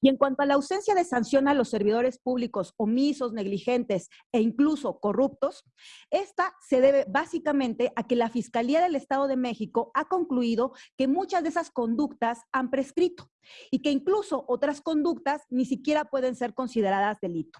Y en cuanto a la ausencia de sanción a los servidores públicos omisos, negligentes e incluso corruptos, esta se debe básicamente a que la Fiscalía del Estado de México ha concluido que muchas de esas conductas han prescrito y que incluso otras conductas ni siquiera pueden ser consideradas delito.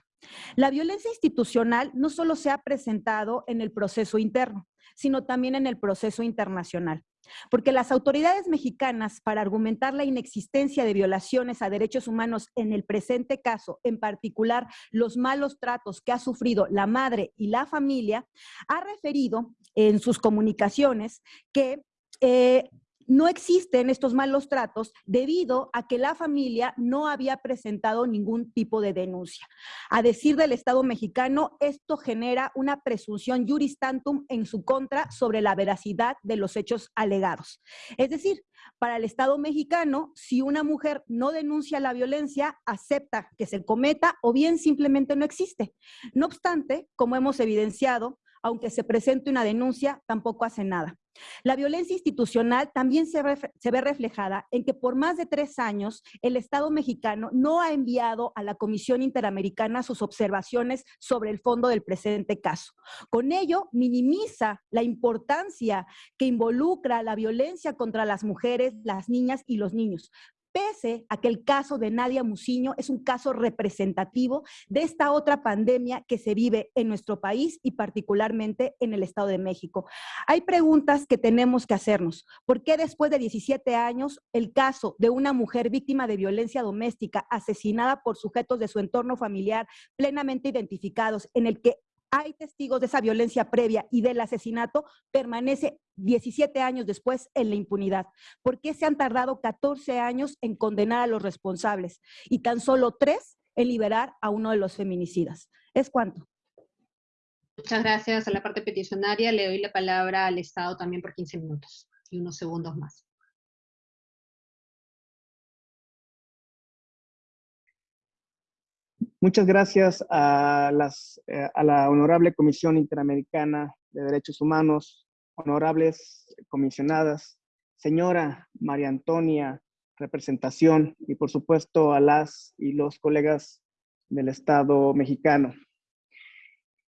La violencia institucional no solo se ha presentado en el proceso interno, sino también en el proceso internacional. Porque las autoridades mexicanas, para argumentar la inexistencia de violaciones a derechos humanos en el presente caso, en particular los malos tratos que ha sufrido la madre y la familia, ha referido en sus comunicaciones que eh, no existen estos malos tratos debido a que la familia no había presentado ningún tipo de denuncia. A decir del Estado mexicano, esto genera una presunción juris tantum en su contra sobre la veracidad de los hechos alegados. Es decir, para el Estado mexicano, si una mujer no denuncia la violencia, acepta que se cometa o bien simplemente no existe. No obstante, como hemos evidenciado, aunque se presente una denuncia, tampoco hace nada. La violencia institucional también se, ve reflejada en que por más de tres años el Estado mexicano no ha enviado a la Comisión Interamericana sus observaciones sobre el fondo del presente caso. Con ello, minimiza la importancia que involucra la violencia contra las mujeres, las niñas y los niños, pese a el caso de Nadia Muciño es un caso representativo de esta otra pandemia que se vive en nuestro país y particularmente en el Estado de México. Hay preguntas que tenemos que hacernos. ¿Por qué después de 17 años el caso de una mujer víctima de violencia doméstica asesinada por sujetos de su entorno familiar plenamente identificados, en el que hay testigos de esa violencia previa y del asesinato, permanece 17 años después en la impunidad. ¿Por qué se han tardado 14 años en condenar a los responsables y tan solo tres en liberar a uno de los feminicidas? ¿Es cuánto? Muchas gracias a la parte peticionaria. Le doy la palabra al Estado también por 15 minutos y unos segundos más. Muchas gracias eh, a la Honorable Comisión Interamericana de Derechos Humanos, honorables comisionadas, señora María Antonia, representación, y por supuesto a las y los colegas del Estado mexicano.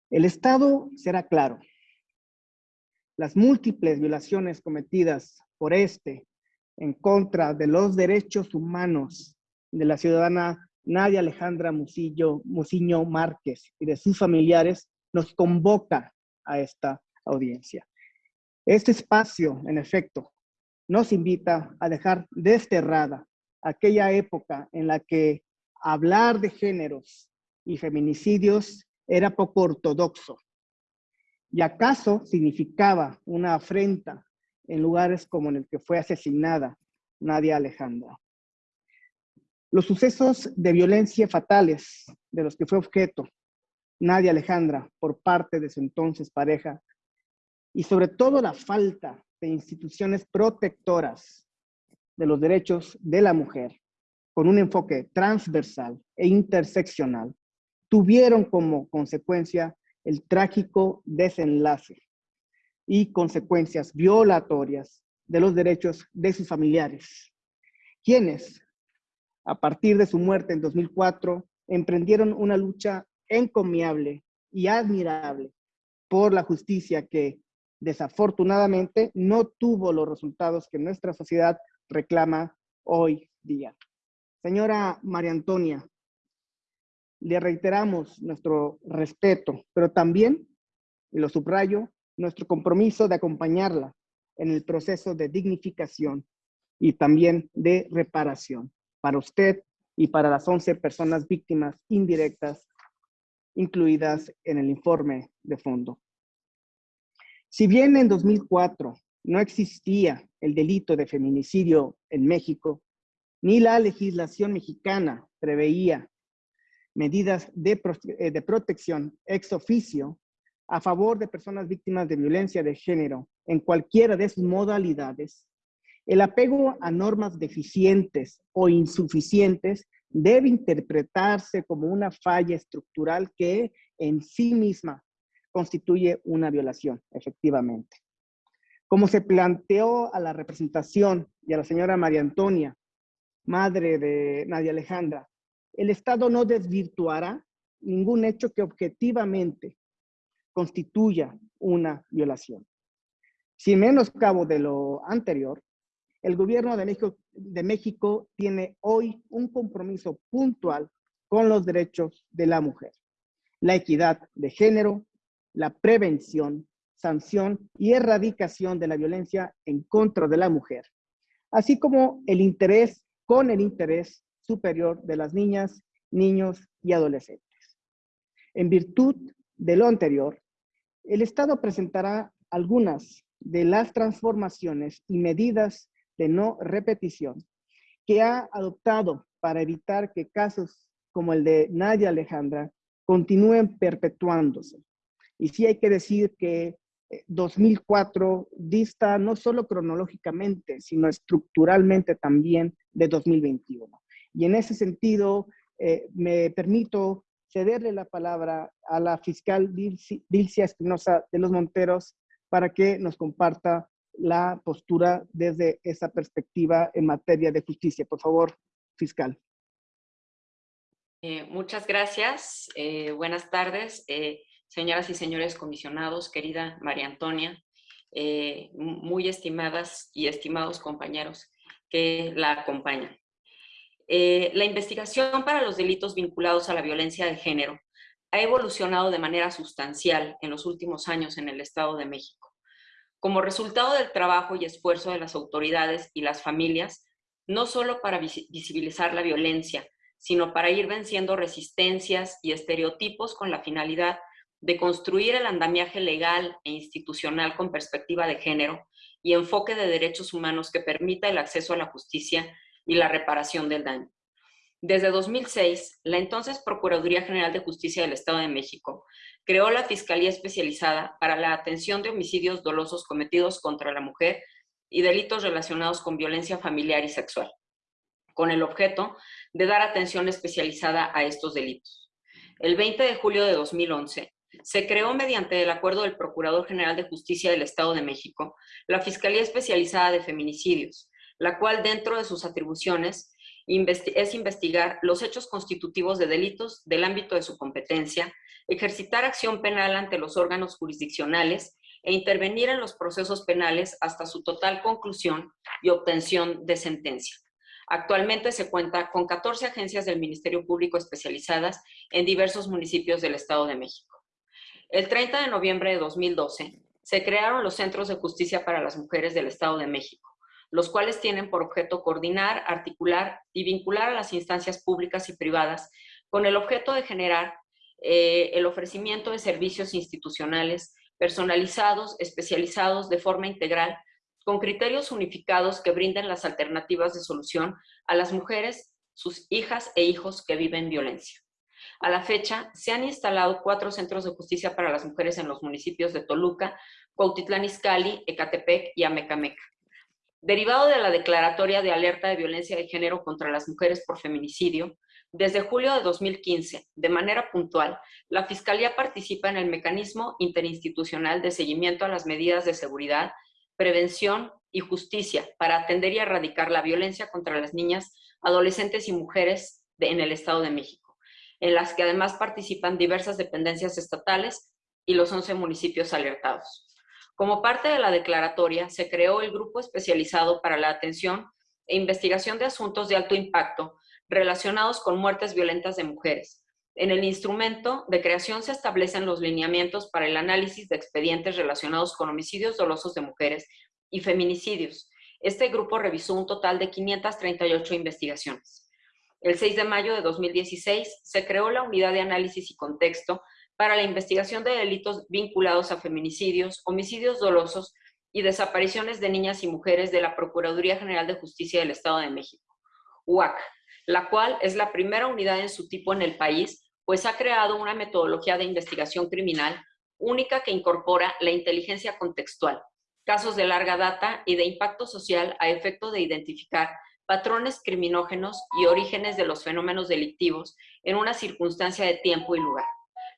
El Estado será claro. Las múltiples violaciones cometidas por este en contra de los derechos humanos de la ciudadana Nadia Alejandra Musillo, Musiño Márquez y de sus familiares nos convoca a esta audiencia. Este espacio, en efecto, nos invita a dejar desterrada aquella época en la que hablar de géneros y feminicidios era poco ortodoxo. ¿Y acaso significaba una afrenta en lugares como en el que fue asesinada Nadia Alejandra? Los sucesos de violencia fatales de los que fue objeto Nadia Alejandra por parte de su entonces pareja y sobre todo la falta de instituciones protectoras de los derechos de la mujer con un enfoque transversal e interseccional tuvieron como consecuencia el trágico desenlace y consecuencias violatorias de los derechos de sus familiares, quienes a partir de su muerte en 2004, emprendieron una lucha encomiable y admirable por la justicia que desafortunadamente no tuvo los resultados que nuestra sociedad reclama hoy día. Señora María Antonia, le reiteramos nuestro respeto, pero también, y lo subrayo, nuestro compromiso de acompañarla en el proceso de dignificación y también de reparación para usted y para las 11 personas víctimas indirectas incluidas en el informe de fondo. Si bien en 2004 no existía el delito de feminicidio en México, ni la legislación mexicana preveía medidas de, eh, de, protección ex oficio a favor de personas víctimas de violencia de género en cualquiera de sus modalidades, el apego a normas deficientes o insuficientes debe interpretarse como una falla estructural que en sí misma constituye una violación, efectivamente. Como se planteó a la representación y a la señora María Antonia, madre de Nadia Alejandra, el Estado no desvirtuará ningún hecho que objetivamente constituya una violación. Sin menos cabo de lo anterior, el gobierno de México, de México tiene hoy un compromiso puntual con los derechos de la mujer, la equidad de género, la prevención, sanción y erradicación de la violencia en contra de la mujer, así como el interés con el interés superior de las niñas, niños y adolescentes. En virtud de lo anterior, el Estado presentará algunas de las transformaciones y medidas de no repetición que ha adoptado para evitar que casos como el de Nadia Alejandra continúen perpetuándose. Y sí hay que decir que 2004 eh, dista no solo cronológicamente, sino estructuralmente también de 2021. Y en ese sentido, eh, me permito cederle la palabra a la fiscal Dilcia Espinosa de los Monteros para que nos comparta la postura desde esa perspectiva en materia de justicia. Por favor, fiscal. Eh, muchas gracias. Eh, buenas tardes, eh, señoras y señores comisionados, querida María Antonia, muy estimadas y estimados compañeros que la acompañan. la investigación para los delitos vinculados a la violencia de género ha evolucionado de manera sustancial en los últimos años en el Estado de México. Como resultado del trabajo y esfuerzo de las autoridades y las familias, no solo para visibilizar la violencia, sino para ir venciendo resistencias y estereotipos con la finalidad de construir el andamiaje legal e institucional con perspectiva de género y enfoque de derechos humanos que permita el acceso a la justicia y la reparación del daño. Desde 2006, la entonces Procuraduría General de Justicia del Estado de México creó la Fiscalía Especializada para la Atención de Homicidios Dolosos Cometidos contra la Mujer y delitos relacionados con violencia familiar y sexual, con el objeto de dar atención especializada a estos delitos. El 20 de julio de 2011, se creó mediante el acuerdo del Procurador General de Justicia del Estado de México la Fiscalía Especializada de Feminicidios, la cual dentro de sus atribuciones es investigar los hechos constitutivos de delitos del ámbito de su competencia, ejercitar acción penal ante los órganos jurisdiccionales e intervenir en los procesos penales hasta su total conclusión y obtención de sentencia. Actualmente se cuenta con 14 agencias del Ministerio Público especializadas en diversos municipios del Estado de México. El 30 de noviembre de 2012 se crearon los Centros de Justicia para las Mujeres del Estado de México, los cuales tienen por objeto coordinar, articular y vincular a las instancias públicas y privadas con el objeto de generar eh, el ofrecimiento de servicios institucionales personalizados, especializados de forma integral, con criterios unificados que brinden las alternativas de solución a las mujeres, sus hijas e hijos que viven violencia. A la fecha, se han instalado cuatro centros de justicia para las mujeres en los municipios de Toluca, Cuautitlán Izcalli, Ecatepec y Amecameca. Derivado de la declaratoria de alerta de violencia de género contra las mujeres por feminicidio, desde julio de 2015, de manera puntual, la Fiscalía participa en el mecanismo interinstitucional de seguimiento a las medidas de seguridad, prevención y justicia para atender y erradicar la violencia contra las niñas, adolescentes y mujeres en el Estado de México, en las que además participan diversas dependencias estatales y los 11 municipios alertados. Como parte de la declaratoria, se creó el Grupo Especializado para la Atención e Investigación de Asuntos de Alto Impacto relacionados con muertes violentas de mujeres. En el instrumento de creación se establecen los lineamientos para el análisis de expedientes relacionados con homicidios dolosos de mujeres y feminicidios. Este grupo revisó un total de 538 investigaciones. El 6 de mayo de 2016 se creó la Unidad de Análisis y Contexto para la investigación de delitos vinculados a feminicidios, homicidios dolosos y desapariciones de niñas y mujeres de la Procuraduría General de Justicia del Estado de México, UAC, la cual es la primera unidad en su tipo en el país, pues ha creado una metodología de investigación criminal única que incorpora la inteligencia contextual, casos de larga data y de impacto social a efecto de identificar patrones criminógenos y orígenes de los fenómenos delictivos en una circunstancia de tiempo y lugar.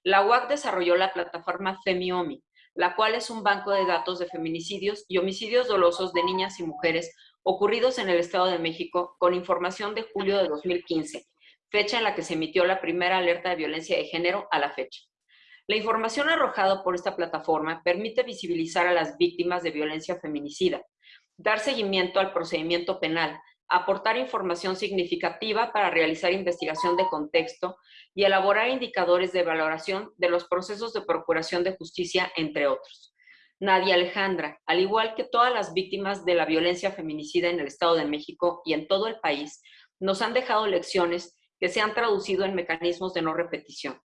La UAC desarrolló la plataforma FEMIOMI, la cual es un banco de datos de feminicidios y homicidios dolosos de niñas y mujeres ocurridos en el Estado de México con información de julio de 2015, fecha en la que se emitió la primera alerta de violencia de género a la fecha. La información arrojada por esta plataforma permite visibilizar a las víctimas de violencia feminicida, dar seguimiento al procedimiento penal, aportar información significativa para realizar investigación de contexto y elaborar indicadores de valoración de los procesos de procuración de justicia, entre otros. Nadia Alejandra, al igual que todas las víctimas de la violencia feminicida en el Estado de México y en todo el país, nos han dejado lecciones que se han traducido en mecanismos de no repetición.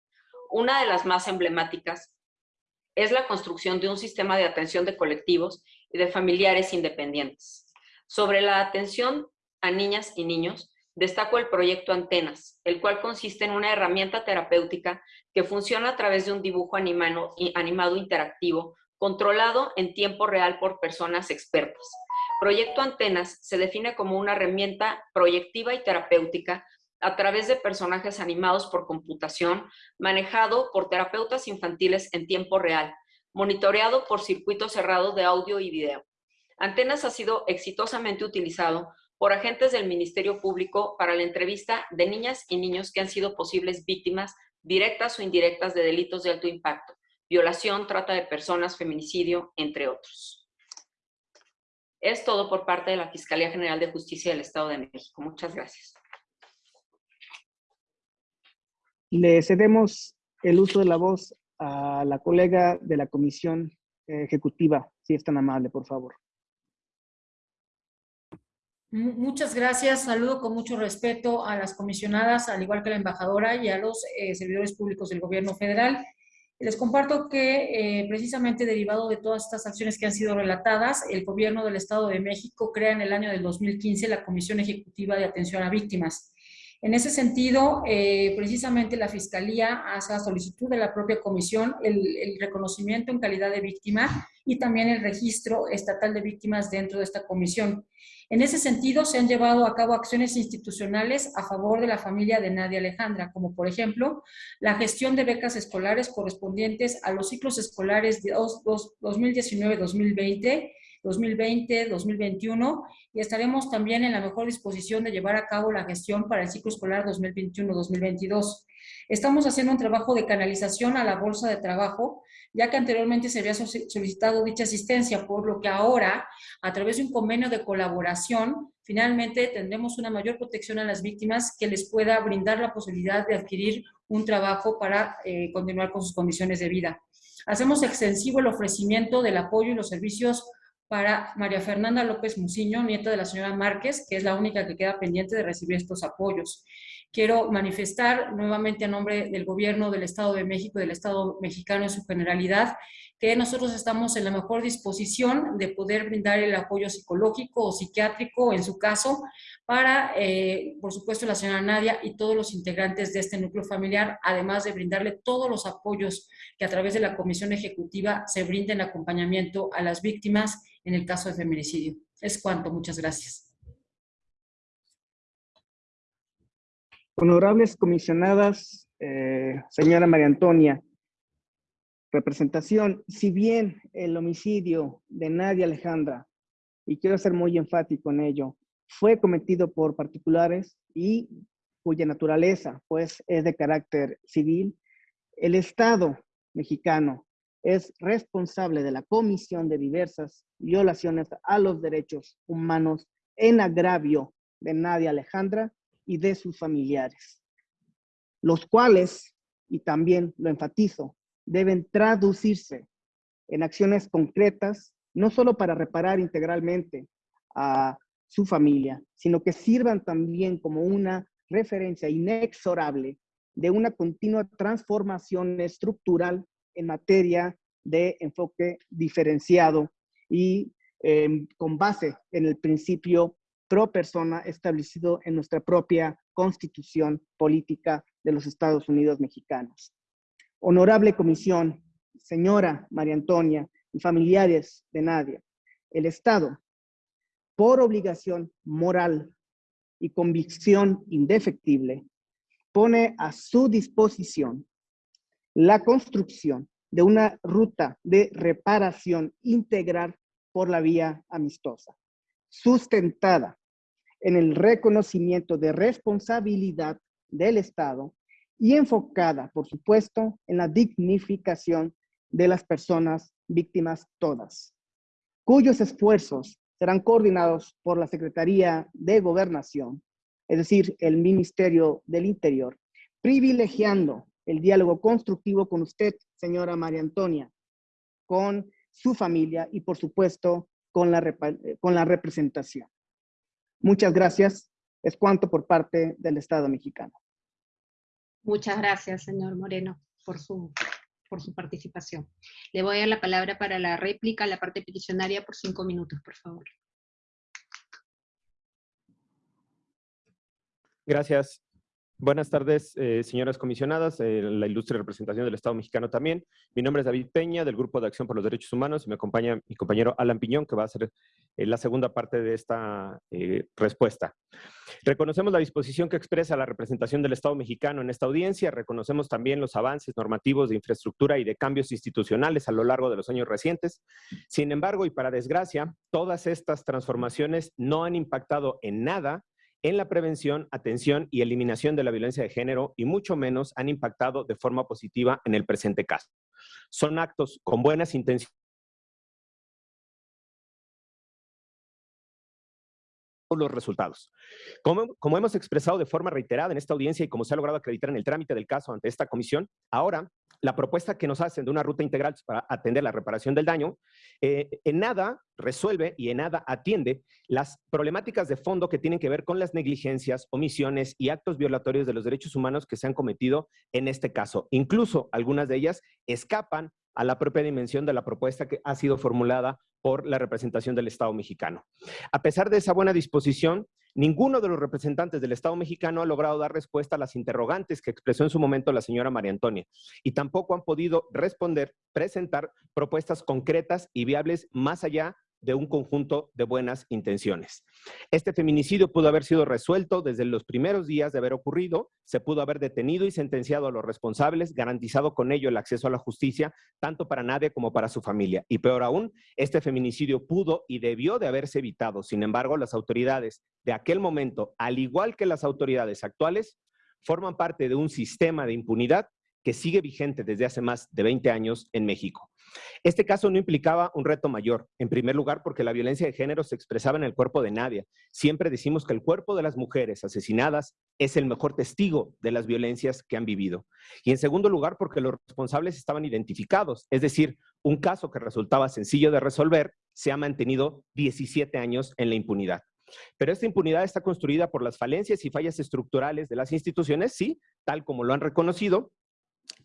Una de las más emblemáticas es la construcción de un sistema de atención de colectivos y de familiares independientes. Sobre la atención a niñas y niños, destaco el proyecto Antenas, el cual consiste en una herramienta terapéutica que funciona a través de un dibujo animado, animado interactivo controlado en tiempo real por personas expertas. Proyecto Antenas se define como una herramienta proyectiva y terapéutica a través de personajes animados por computación, manejado por terapeutas infantiles en tiempo real, monitoreado por circuito cerrado de audio y video. Antenas ha sido exitosamente utilizado por agentes del Ministerio Público para la entrevista de niñas y niños que han sido posibles víctimas directas o indirectas de delitos de alto impacto, violación, trata de personas, feminicidio, entre otros. Es todo por parte de la Fiscalía General de Justicia del Estado de México. Muchas gracias. Le cedemos el uso de la voz a la colega de la Comisión Ejecutiva, si es tan amable, por favor. Muchas gracias. Saludo con mucho respeto a las comisionadas, al igual que a la embajadora y a los eh, servidores públicos del gobierno federal. Les comparto que eh, precisamente derivado de todas estas acciones que han sido relatadas, el gobierno del Estado de México crea en el año del 2015 la Comisión Ejecutiva de Atención a Víctimas. En ese sentido, eh, precisamente la Fiscalía hace a solicitud de la propia comisión el, reconocimiento en calidad de víctima y también el registro estatal de víctimas dentro de esta comisión. En ese sentido, se han llevado a cabo acciones institucionales a favor de la familia de Nadia Alejandra, como por ejemplo, la gestión de becas escolares correspondientes a los ciclos escolares de 2019-2020 2020, 2021 y estaremos también en la mejor disposición de llevar a cabo la gestión para el ciclo escolar 2021-2022. Estamos haciendo un trabajo de canalización a la bolsa de trabajo, ya que anteriormente se había solicitado dicha asistencia, por lo que ahora, a través de un convenio de colaboración, finalmente tendremos una mayor protección a las víctimas que les pueda brindar la posibilidad de adquirir un trabajo para eh, continuar con sus condiciones de vida. Hacemos extensivo el ofrecimiento del apoyo y los servicios para María Fernanda López Muciño, nieta de la señora Márquez, que es la única que queda pendiente de recibir estos apoyos. Quiero manifestar nuevamente a nombre del gobierno del Estado de México y del Estado mexicano en su generalidad que nosotros estamos en la mejor disposición de poder brindar el apoyo psicológico o psiquiátrico, en su caso, para, eh, por supuesto, la señora Nadia y todos los integrantes de este núcleo familiar, además de brindarle todos los apoyos que a través de la Comisión Ejecutiva se brinden acompañamiento a las víctimas en el caso de feminicidio. Es cuanto. Muchas gracias. Honorables comisionadas, eh, señora María Antonia, representación, si bien el homicidio de Nadia Alejandra, y quiero ser muy enfático en ello, fue cometido por particulares y cuya naturaleza pues es de carácter civil, el Estado mexicano es responsable de la comisión de diversas violaciones a los derechos humanos en agravio de Nadia Alejandra y de sus familiares, los cuales, y también lo enfatizo, deben traducirse en acciones concretas, no solo para reparar integralmente a su familia, sino que sirvan también como una referencia inexorable de una continua transformación estructural en materia de enfoque diferenciado y em, con base en el principio pro persona establecido en nuestra propia constitución política de los Estados Unidos mexicanos. Honorable Comisión, señora María Antonia y familiares de Nadia, el Estado, por obligación moral y convicción indefectible, pone a su disposición la construcción de una ruta de reparación integral por la vía amistosa, sustentada en el reconocimiento de responsabilidad del Estado y enfocada, por supuesto, en la dignificación de las personas víctimas todas, cuyos esfuerzos serán coordinados por la Secretaría de Gobernación, es decir, el Ministerio del Interior, privilegiando el diálogo constructivo con usted, señora María Antonia, con su familia y, por supuesto, con la, con la representación. Muchas gracias. Es cuanto por parte del Estado mexicano. Muchas gracias, señor Moreno, por su, por su participación. Le voy a dar la palabra para la réplica a la parte peticionaria por cinco minutos, por favor. Gracias. Buenas tardes, eh, señoras comisionadas, eh, la ilustre representación del Estado mexicano también. Mi nombre es David Peña, del Grupo de Acción por los Derechos Humanos, y me acompaña mi compañero Alan Piñón, que va a hacer eh, la segunda parte de esta respuesta. Reconocemos la disposición que expresa la representación del Estado mexicano en esta audiencia, reconocemos también los avances normativos de infraestructura y de cambios institucionales a lo largo de los años recientes. Sin embargo, y para desgracia, todas estas transformaciones no han impactado en nada en la prevención, atención y eliminación de la violencia de género y mucho menos han impactado de forma positiva en el presente caso. Son actos con buenas intenciones los resultados. Como, como, hemos expresado de forma reiterada en esta audiencia y como se ha logrado acreditar en el trámite del caso ante esta comisión, ahora la propuesta que nos hacen de una ruta integral para atender la reparación del daño, eh, en nada resuelve y en nada atiende las problemáticas de fondo que tienen que ver con las negligencias, omisiones y actos violatorios de los derechos humanos que se han cometido en este caso. Incluso algunas de ellas escapan a la propia dimensión de la propuesta que ha sido formulada por la representación del Estado mexicano. A pesar de esa buena disposición, Ninguno de los representantes del Estado mexicano ha logrado dar respuesta a las interrogantes que expresó en su momento la señora María Antonia y tampoco han podido responder, presentar propuestas concretas y viables más allá de un conjunto de buenas intenciones. Este feminicidio pudo haber sido resuelto desde los primeros días de haber ocurrido, se pudo haber detenido y sentenciado a los responsables, garantizado con ello el acceso a la justicia, tanto para nadie como para su familia. Y peor aún, este feminicidio pudo y debió de haberse evitado. Sin embargo, las autoridades de aquel momento, al igual que las autoridades actuales, forman parte de un sistema de impunidad que sigue vigente desde hace más de 20 años en México. Este caso no implicaba un reto mayor, en primer lugar porque la violencia de género se expresaba en el cuerpo de Nadia. Siempre decimos que el cuerpo de las mujeres asesinadas es el mejor testigo de las violencias que han vivido. Y en segundo lugar porque los responsables estaban identificados, es decir, un caso que resultaba sencillo de resolver se ha mantenido 17 años en la impunidad. Pero esta impunidad está construida por las falencias y fallas estructurales de las instituciones, sí, tal como lo han reconocido,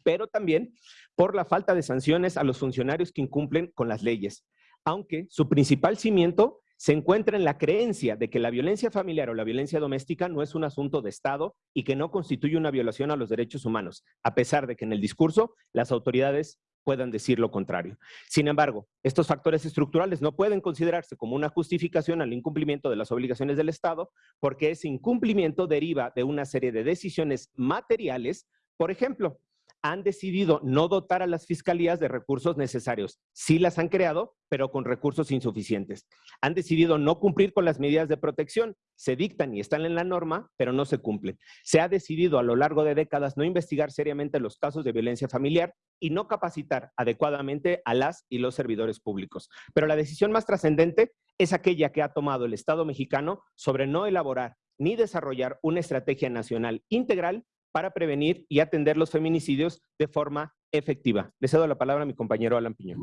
pero también por la falta de sanciones a los funcionarios que incumplen con las leyes, aunque su principal cimiento se encuentra en la creencia de que la violencia familiar o la violencia doméstica no es un asunto de Estado y que no constituye una violación a los derechos humanos, a pesar de que en el discurso las autoridades puedan decir lo contrario. Sin embargo, estos factores estructurales no pueden considerarse como una justificación al incumplimiento de las obligaciones del Estado, porque ese incumplimiento deriva de una serie de decisiones materiales, por ejemplo, han decidido no dotar a las fiscalías de recursos necesarios. Sí las han creado, pero con recursos insuficientes. Han decidido no cumplir con las medidas de protección. Se dictan y están en la norma, pero no se cumplen. Se ha decidido a lo largo de décadas no investigar seriamente los casos de violencia familiar y no capacitar adecuadamente a las y los servidores públicos. Pero la decisión más trascendente es aquella que ha tomado el Estado mexicano sobre no elaborar ni desarrollar una estrategia nacional integral para prevenir y atender los feminicidios de forma efectiva. Le cedo la palabra a mi compañero Alan Piñón.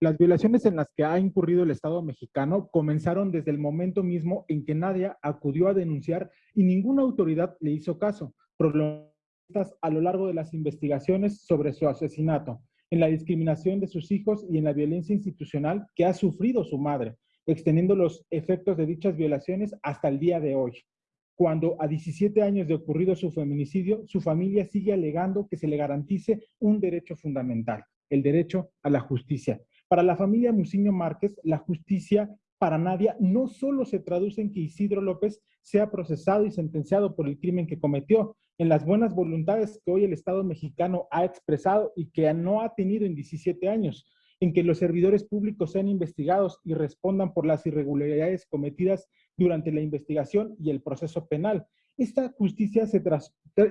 Las violaciones en las que ha incurrido el Estado mexicano comenzaron desde el momento mismo en que Nadia acudió a denunciar y ninguna autoridad le hizo caso, problemas a lo largo de las investigaciones sobre su asesinato, en la discriminación de sus hijos y en la violencia institucional que ha sufrido su madre, extendiendo los efectos de dichas violaciones hasta el día de hoy. Cuando a 17 años de ocurrido su feminicidio, su familia sigue alegando que se le garantice un derecho fundamental, el derecho a la justicia. Para la familia Muciño Márquez, la justicia para Nadia no solo se traduce en que Isidro López sea procesado y sentenciado por el crimen que cometió, en las buenas voluntades que hoy el Estado mexicano ha expresado y que no ha tenido en 17 años, en que los servidores públicos sean investigados y respondan por las irregularidades cometidas durante la investigación y el proceso penal. Esta justicia se,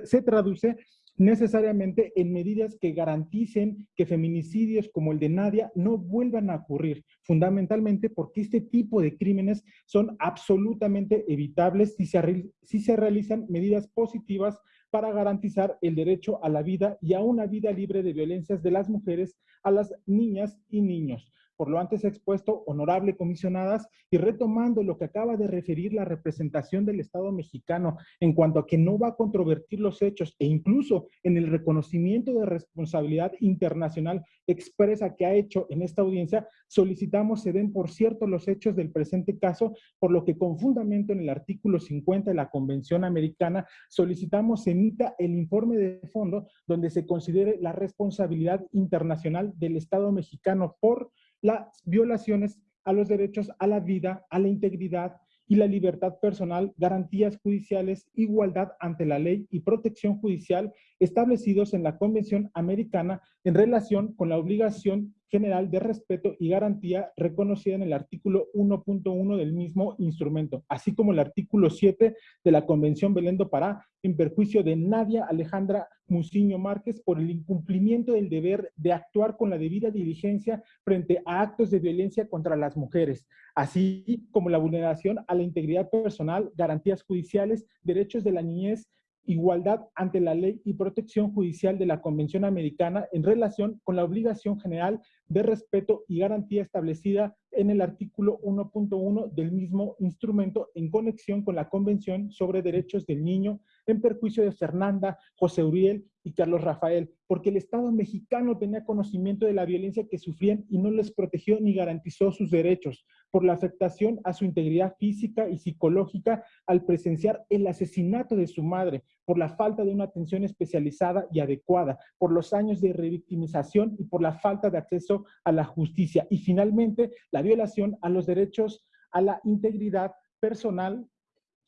se traduce necesariamente en medidas que garanticen que feminicidios como el de Nadia no vuelvan a ocurrir, fundamentalmente porque este tipo de crímenes son absolutamente evitables si se, si se realizan medidas positivas para garantizar el derecho a la vida y a una vida libre de violencias de las mujeres, a las niñas y niños por lo antes expuesto, honorable comisionadas, y retomando lo que acaba de referir la representación del Estado mexicano en cuanto a que no va a controvertir los hechos e incluso en el reconocimiento de responsabilidad internacional expresa que ha hecho en esta audiencia, solicitamos se den por cierto los hechos del presente caso, por lo que con fundamento en el artículo 50 de la Convención Americana solicitamos se emita el informe de fondo donde se considere la responsabilidad internacional del Estado mexicano por las violaciones a los derechos a la vida, a la integridad y la libertad personal, garantías judiciales, igualdad ante la ley y protección judicial establecidos en la Convención Americana en relación con la obligación general de respeto y garantía reconocida en el artículo 1.1 del mismo instrumento, así como el artículo 7 de la Convención Belén do Pará, en perjuicio de Nadia Alejandra Muciño Márquez por el incumplimiento del deber de actuar con la debida diligencia frente a actos de violencia contra las mujeres, así como la vulneración a la integridad personal, garantías judiciales, derechos de la niñez, igualdad ante la ley y protección judicial de la Convención Americana en relación con la obligación general de respeto y garantía establecida en el artículo 1.1 del mismo instrumento en conexión con la Convención sobre Derechos del Niño en perjuicio de Fernanda, José Uriel y Carlos Rafael, porque el Estado mexicano tenía conocimiento de la violencia que sufrían y no les protegió ni garantizó sus derechos, por la afectación a su integridad física y psicológica al presenciar el asesinato de su madre, por la falta de una atención especializada y adecuada, por los años de revictimización y por la falta de acceso a la justicia, y finalmente la violación a los derechos a la integridad personal,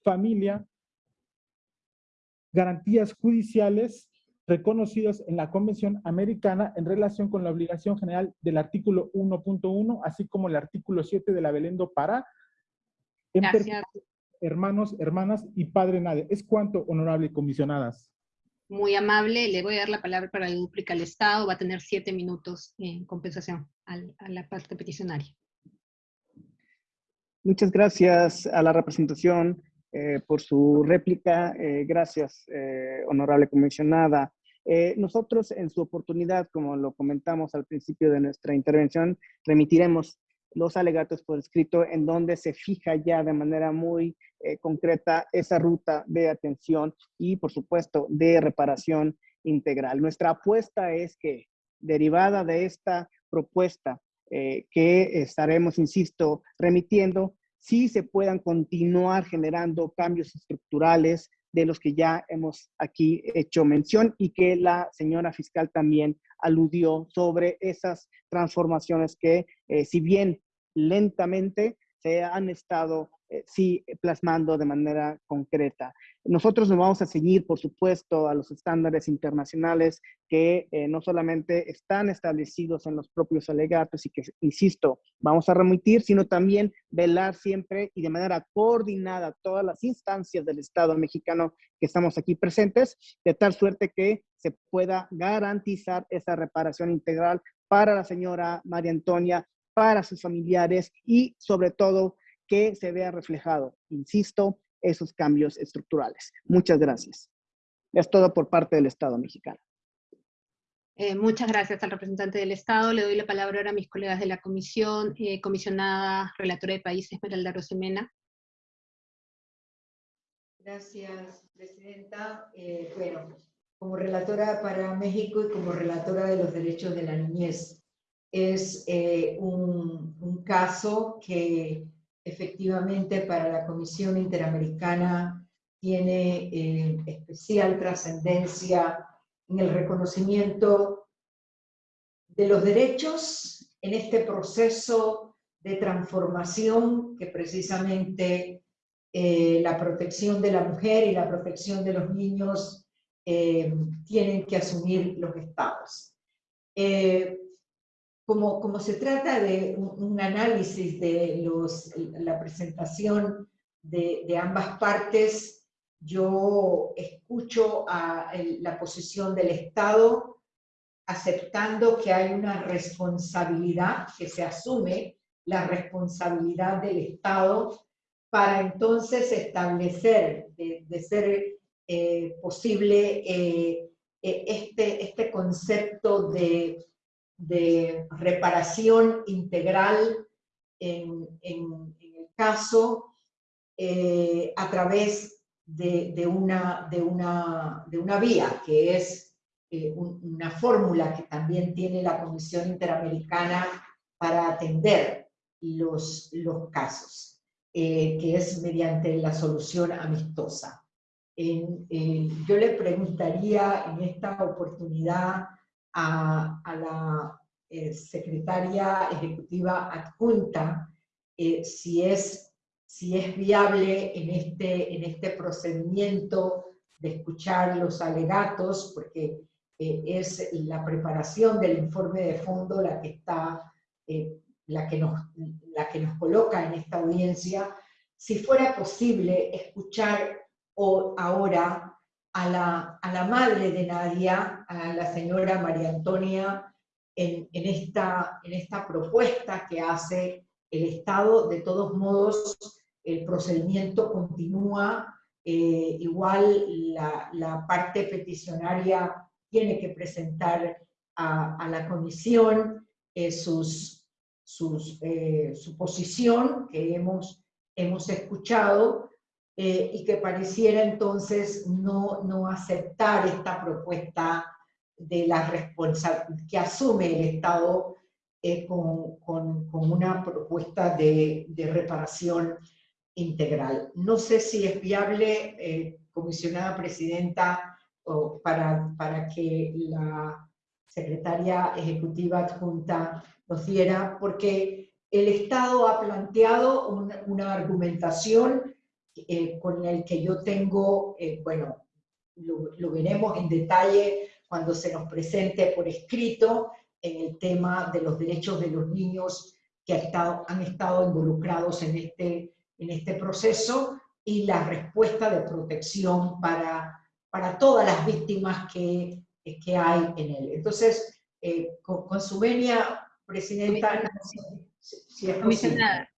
familia, garantías judiciales reconocidos en la Convención Americana en relación con la obligación general del artículo 1.1, así como el artículo 7 de la Belendo para hermanos, hermanas y padre nadie. Es cuanto, honorable comisionadas. Muy amable, le voy a dar la palabra para el duplica al Estado, va a tener siete minutos en compensación a la parte peticionaria. Muchas gracias a la representación eh, por su réplica. Eh, gracias, eh, honorable comisionada. nosotros en su oportunidad, como lo comentamos al principio de nuestra intervención, remitiremos los alegatos por escrito en donde se fija ya de manera muy concreta esa ruta de atención y, por supuesto, de reparación integral. Nuestra apuesta es que, derivada de esta propuesta que estaremos, insisto, remitiendo, sí se puedan continuar generando cambios estructurales de los que ya hemos aquí hecho mención y que la señora fiscal también aludió sobre esas transformaciones que, eh, si bien lentamente, se han estado eh, sí plasmando de manera concreta. Nosotros nos vamos a seguir, por supuesto, a los estándares internacionales que eh, no solamente están establecidos en los propios alegatos y que, insisto, vamos a remitir, sino también velar siempre y de manera coordinada todas las instancias del Estado mexicano que estamos aquí presentes, de tal suerte que se pueda garantizar esa reparación integral para la señora María Antonia, para sus familiares y sobre todo que se vea reflejado, insisto, esos cambios estructurales. Muchas gracias. Es todo por parte del Estado mexicano. Eh, muchas gracias al representante del Estado. Le doy la palabra ahora a mis colegas de la comisión, eh, comisionada relatora de país Esmeralda Rosemena. Gracias, Presidenta. Eh, bueno, como relatora para México y como relatora de los derechos de la niñez, es un, un caso que efectivamente para la Comisión Interamericana tiene eh, especial trascendencia en el reconocimiento de los derechos en este proceso de transformación que precisamente eh, la protección de la mujer y la protección de los niños eh, tienen que asumir los estados como, se trata de un, análisis de los, la presentación de, ambas partes, yo escucho a la posición del Estado aceptando que hay una responsabilidad, que se asume la responsabilidad del Estado para entonces establecer, de, ser eh, posible, eh, eh, este, este concepto de de reparación integral en, el caso eh, a través de, una, de, una, de, una, vía, que es eh, una fórmula que también tiene la Comisión Interamericana para atender los, los casos, eh, que es mediante la solución amistosa. yo le preguntaría en esta oportunidad a, la eh, secretaria ejecutiva adjunta eh, si, es, si es viable en este, en este procedimiento de escuchar los alegatos, porque eh, es la preparación del informe de fondo la que, está, la, que nos, la que nos coloca en esta audiencia, si fuera posible escuchar o ahora a la, a la madre de Nadia, a la señora María Antonia, en, esta, en esta propuesta que hace el Estado. De todos modos, el procedimiento continúa eh, igual la, parte peticionaria tiene que presentar a, la comisión eh, sus, sus, su posición que hemos, hemos escuchado y que pareciera entonces no, no aceptar esta propuesta de la responsabilidad que asume el Estado eh, con, con, una propuesta de, de, reparación integral. No sé si es viable, eh, comisionada presidenta, para, para que la secretaria ejecutiva adjunta nos diera, porque el Estado ha planteado una argumentación eh, con el que yo tengo, bueno, lo, lo veremos en detalle cuando se nos presente por escrito en el tema de los derechos de los niños que han estado, han estado involucrados en este, en este proceso y la respuesta de protección para, para todas las víctimas que, que hay en él. Entonces, eh, con, su venia, Presidenta, si, es comisionada,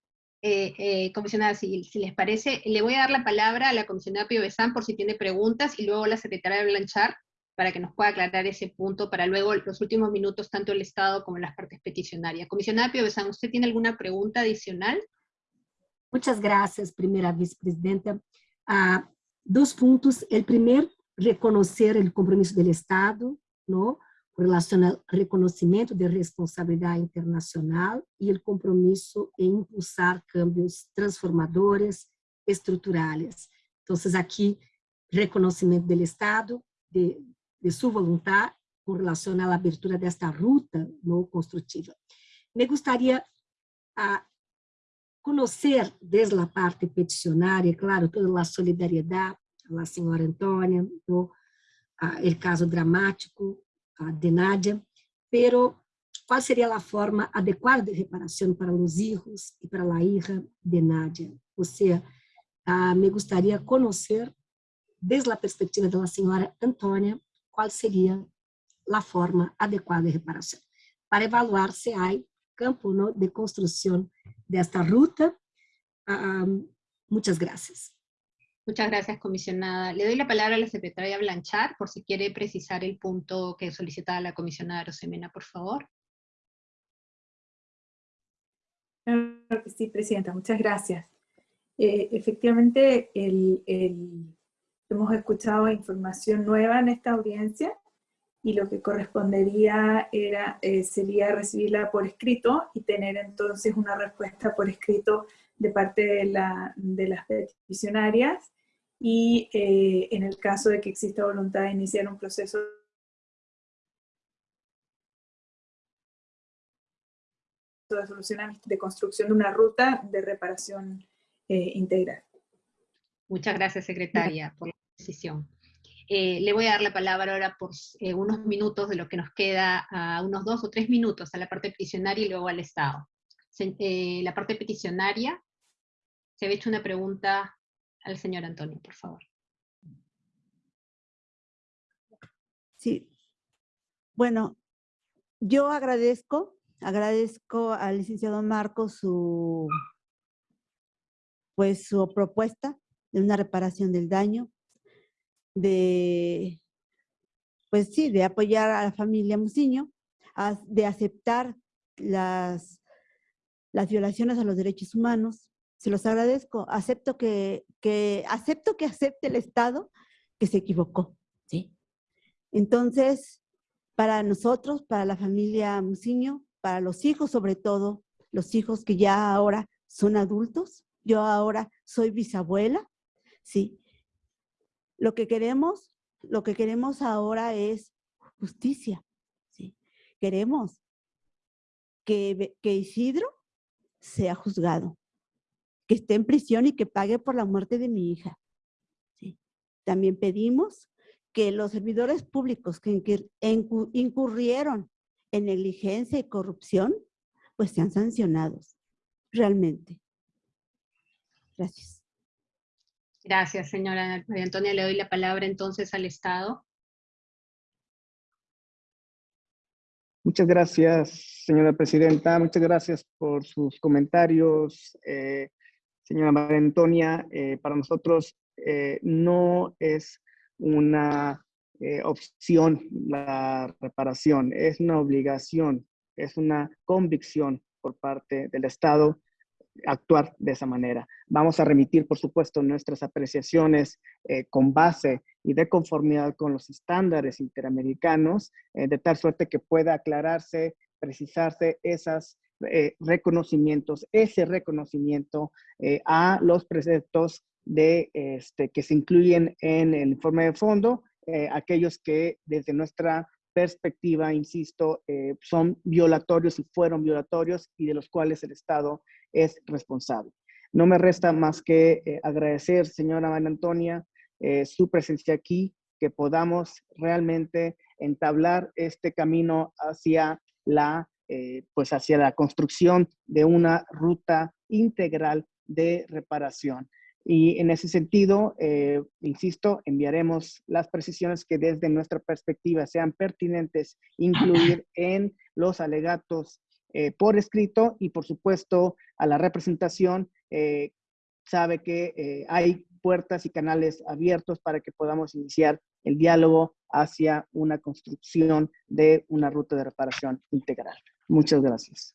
eh, eh, comisionada si, si, les parece, le voy a dar la palabra a la comisionada Pío Besán por si tiene preguntas y luego a la secretaria Blanchard para que nos pueda aclarar ese punto para luego los últimos minutos tanto el Estado como las partes peticionarias. Comisionada Pio Besán, ¿usted tiene alguna pregunta adicional? Muchas gracias, primera vicepresidenta. Uh, dos puntos. El primer, reconocer el compromiso del Estado, ¿no? Con relación al reconocimiento de responsabilidad internacional y el compromiso en impulsar cambios transformadores, estruturales. Entonces, aquí, reconocimiento del Estado, de, de sua vontade com relação à abertura desta ruta no construtiva. Me gostaria a conhecer desde a parte peticionária, claro, toda a solidariedade à senhora Antônia, a, el caso dramático a, de Nádia, pero qual seria a forma adequada de reparação para os filhos e para a hija de Nádia? Ou seja, me gostaria conhecer, desde a perspectiva da senhora Antônia, qual seria a forma adequada de reparação, para evaluar se há campo de construção desta ruta. Um, muchas gracias. Muchas gracias, comisionada. Le doy la palabra a la secretaria Blanchard por si quiere precisar el punto que solicitaba la comisionada Rosemena, por favor. Claro que sí, Presidenta, muchas gracias. Eh, efectivamente, el, Hemos escuchado información nueva en esta audiencia y lo que correspondería era, eh, sería recibirla por escrito y tener entonces una respuesta por escrito de parte de, la, de las peticionarias y eh, en el caso de que exista voluntad de iniciar un proceso de solución de construcción de una ruta de reparación eh, integral. Muchas gracias, secretaria, por la decisión. Eh, le voy a dar la palabra ahora por eh, unos minutos de lo que nos queda, a unos dos o tres minutos a la parte peticionaria y luego al Estado. Eh, la parte peticionaria, se había hecho una pregunta al señor Antonio, por favor. Sí. Bueno, yo agradezco, agradezco al licenciado Marcos su, pues, su propuesta de una reparación del daño, de, pues sí, de apoyar a la familia Musiño, de aceptar las, las violaciones a los derechos humanos. Se los agradezco. Acepto que, que, acepto que acepte el Estado que se equivocó. ¿sí? Entonces, para nosotros, para la familia Musiño, para los hijos sobre todo, los hijos que ya ahora son adultos, yo ahora soy bisabuela, ¿sí? Lo que queremos, lo que queremos ahora es justicia, ¿sí? Queremos que, que Isidro sea juzgado, que esté en prisión y que pague por la muerte de mi hija. ¿sí? También pedimos que los servidores públicos que incurrieron en negligencia y corrupción, pues sean sancionados, realmente. Gracias. Gracias, señora María Antonia. Le doy la palabra entonces al Estado. Muchas gracias, señora presidenta. Muchas gracias por sus comentarios. Eh, señora María Antonia, eh, para nosotros eh, no es una eh, opción la reparación, es una obligación, es una convicción por parte del Estado actuar de esa manera. Vamos a remitir, por supuesto, nuestras apreciaciones con base y de conformidad con los estándares interamericanos, de tal suerte que pueda aclararse, precisarse esos eh, reconocimientos, ese reconocimiento a los preceptos de, este, que se incluyen en el informe de fondo, aquellos que desde nuestra perspectiva, insisto, son violatorios y fueron violatorios y de los cuales el Estado es responsable. No me resta más que eh, agradecer, señora Ana Antonia, eh, su presencia aquí, que podamos realmente entablar este camino hacia la, eh, pues hacia la construcción de una ruta integral de reparación. Y en ese sentido, insisto, enviaremos las precisiones que desde nuestra perspectiva sean pertinentes incluir en los alegatos eh, por escrito y por supuesto a la representación eh, sabe que eh, hay puertas y canales abiertos para que podamos iniciar el diálogo hacia una construcción de una ruta de reparación integral. Muchas gracias.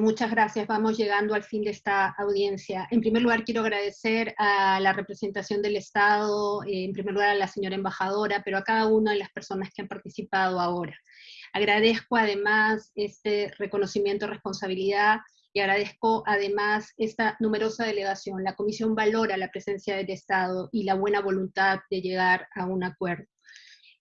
muchas gracias. Vamos llegando al fin de esta audiencia. En primer lugar, quiero agradecer a la representación del Estado, en primer lugar a la señora embajadora, pero a cada una de las personas que han participado ahora. Agradezco además este reconocimiento de responsabilidad y agradezco además esta numerosa delegación. La comisión valora la presencia del Estado y la buena voluntad de llegar a un acuerdo.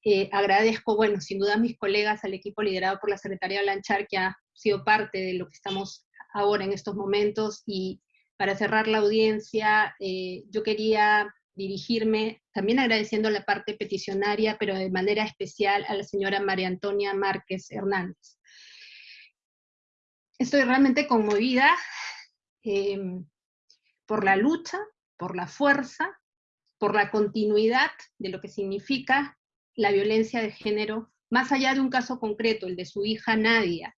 Eh, agradezco, bueno, sin duda a mis colegas, al equipo liderado por la Secretaría Blanchar, que ha sido parte de lo que estamos ahora en estos momentos, y para cerrar la audiencia, eh, yo quería dirigirme, también agradeciendo la parte peticionaria, pero de manera especial a la señora María Antonia Márquez Hernández. Estoy realmente conmovida em, por la lucha, por la fuerza, por la continuidad de lo que significa la violencia de género, más allá de un caso concreto, el de su hija Nadia.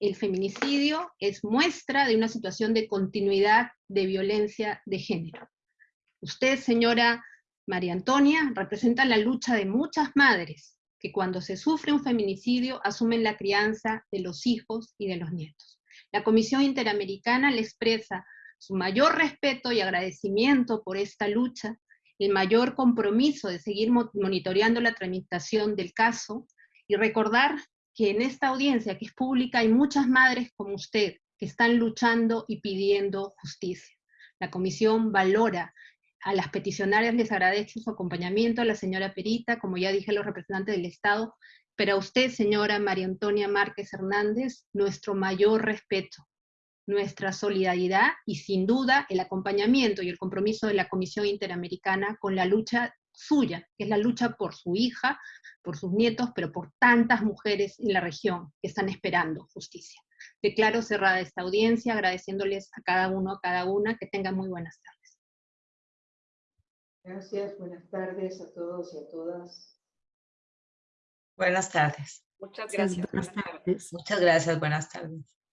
El feminicidio es muestra de una situación de continuidad de violencia de género. Usted, señora María Antonia, representa la lucha de muchas madres que cuando se sufre un feminicidio asumen la crianza de los hijos y de los nietos. La Comisión Interamericana le expresa su mayor respeto y agradecimiento por esta lucha, el mayor compromiso de seguir monitoreando la tramitación del caso y recordar que en esta audiencia que es pública hay muchas madres como usted que están luchando y pidiendo justicia. La comisión valora a las peticionarias les agradezco su acompañamiento, a la señora Perita, como ya dije, a los representantes del Estado, pero a usted, señora María Antonia Márquez Hernández, nuestro mayor respeto, nuestra solidaridad y sin duda el acompañamiento y el compromiso de la Comisión Interamericana con la lucha suya, que es la lucha por su hija, por sus nietos, pero por tantas mujeres en la región que están esperando justicia. Declaro cerrada esta audiencia, agradeciéndoles a cada uno, a cada una, que tengan muy buenas tardes. Gracias, buenas tardes a todos y a todas. Buenas tardes. Muchas gracias. Buenas tardes. Muchas gracias, buenas tardes.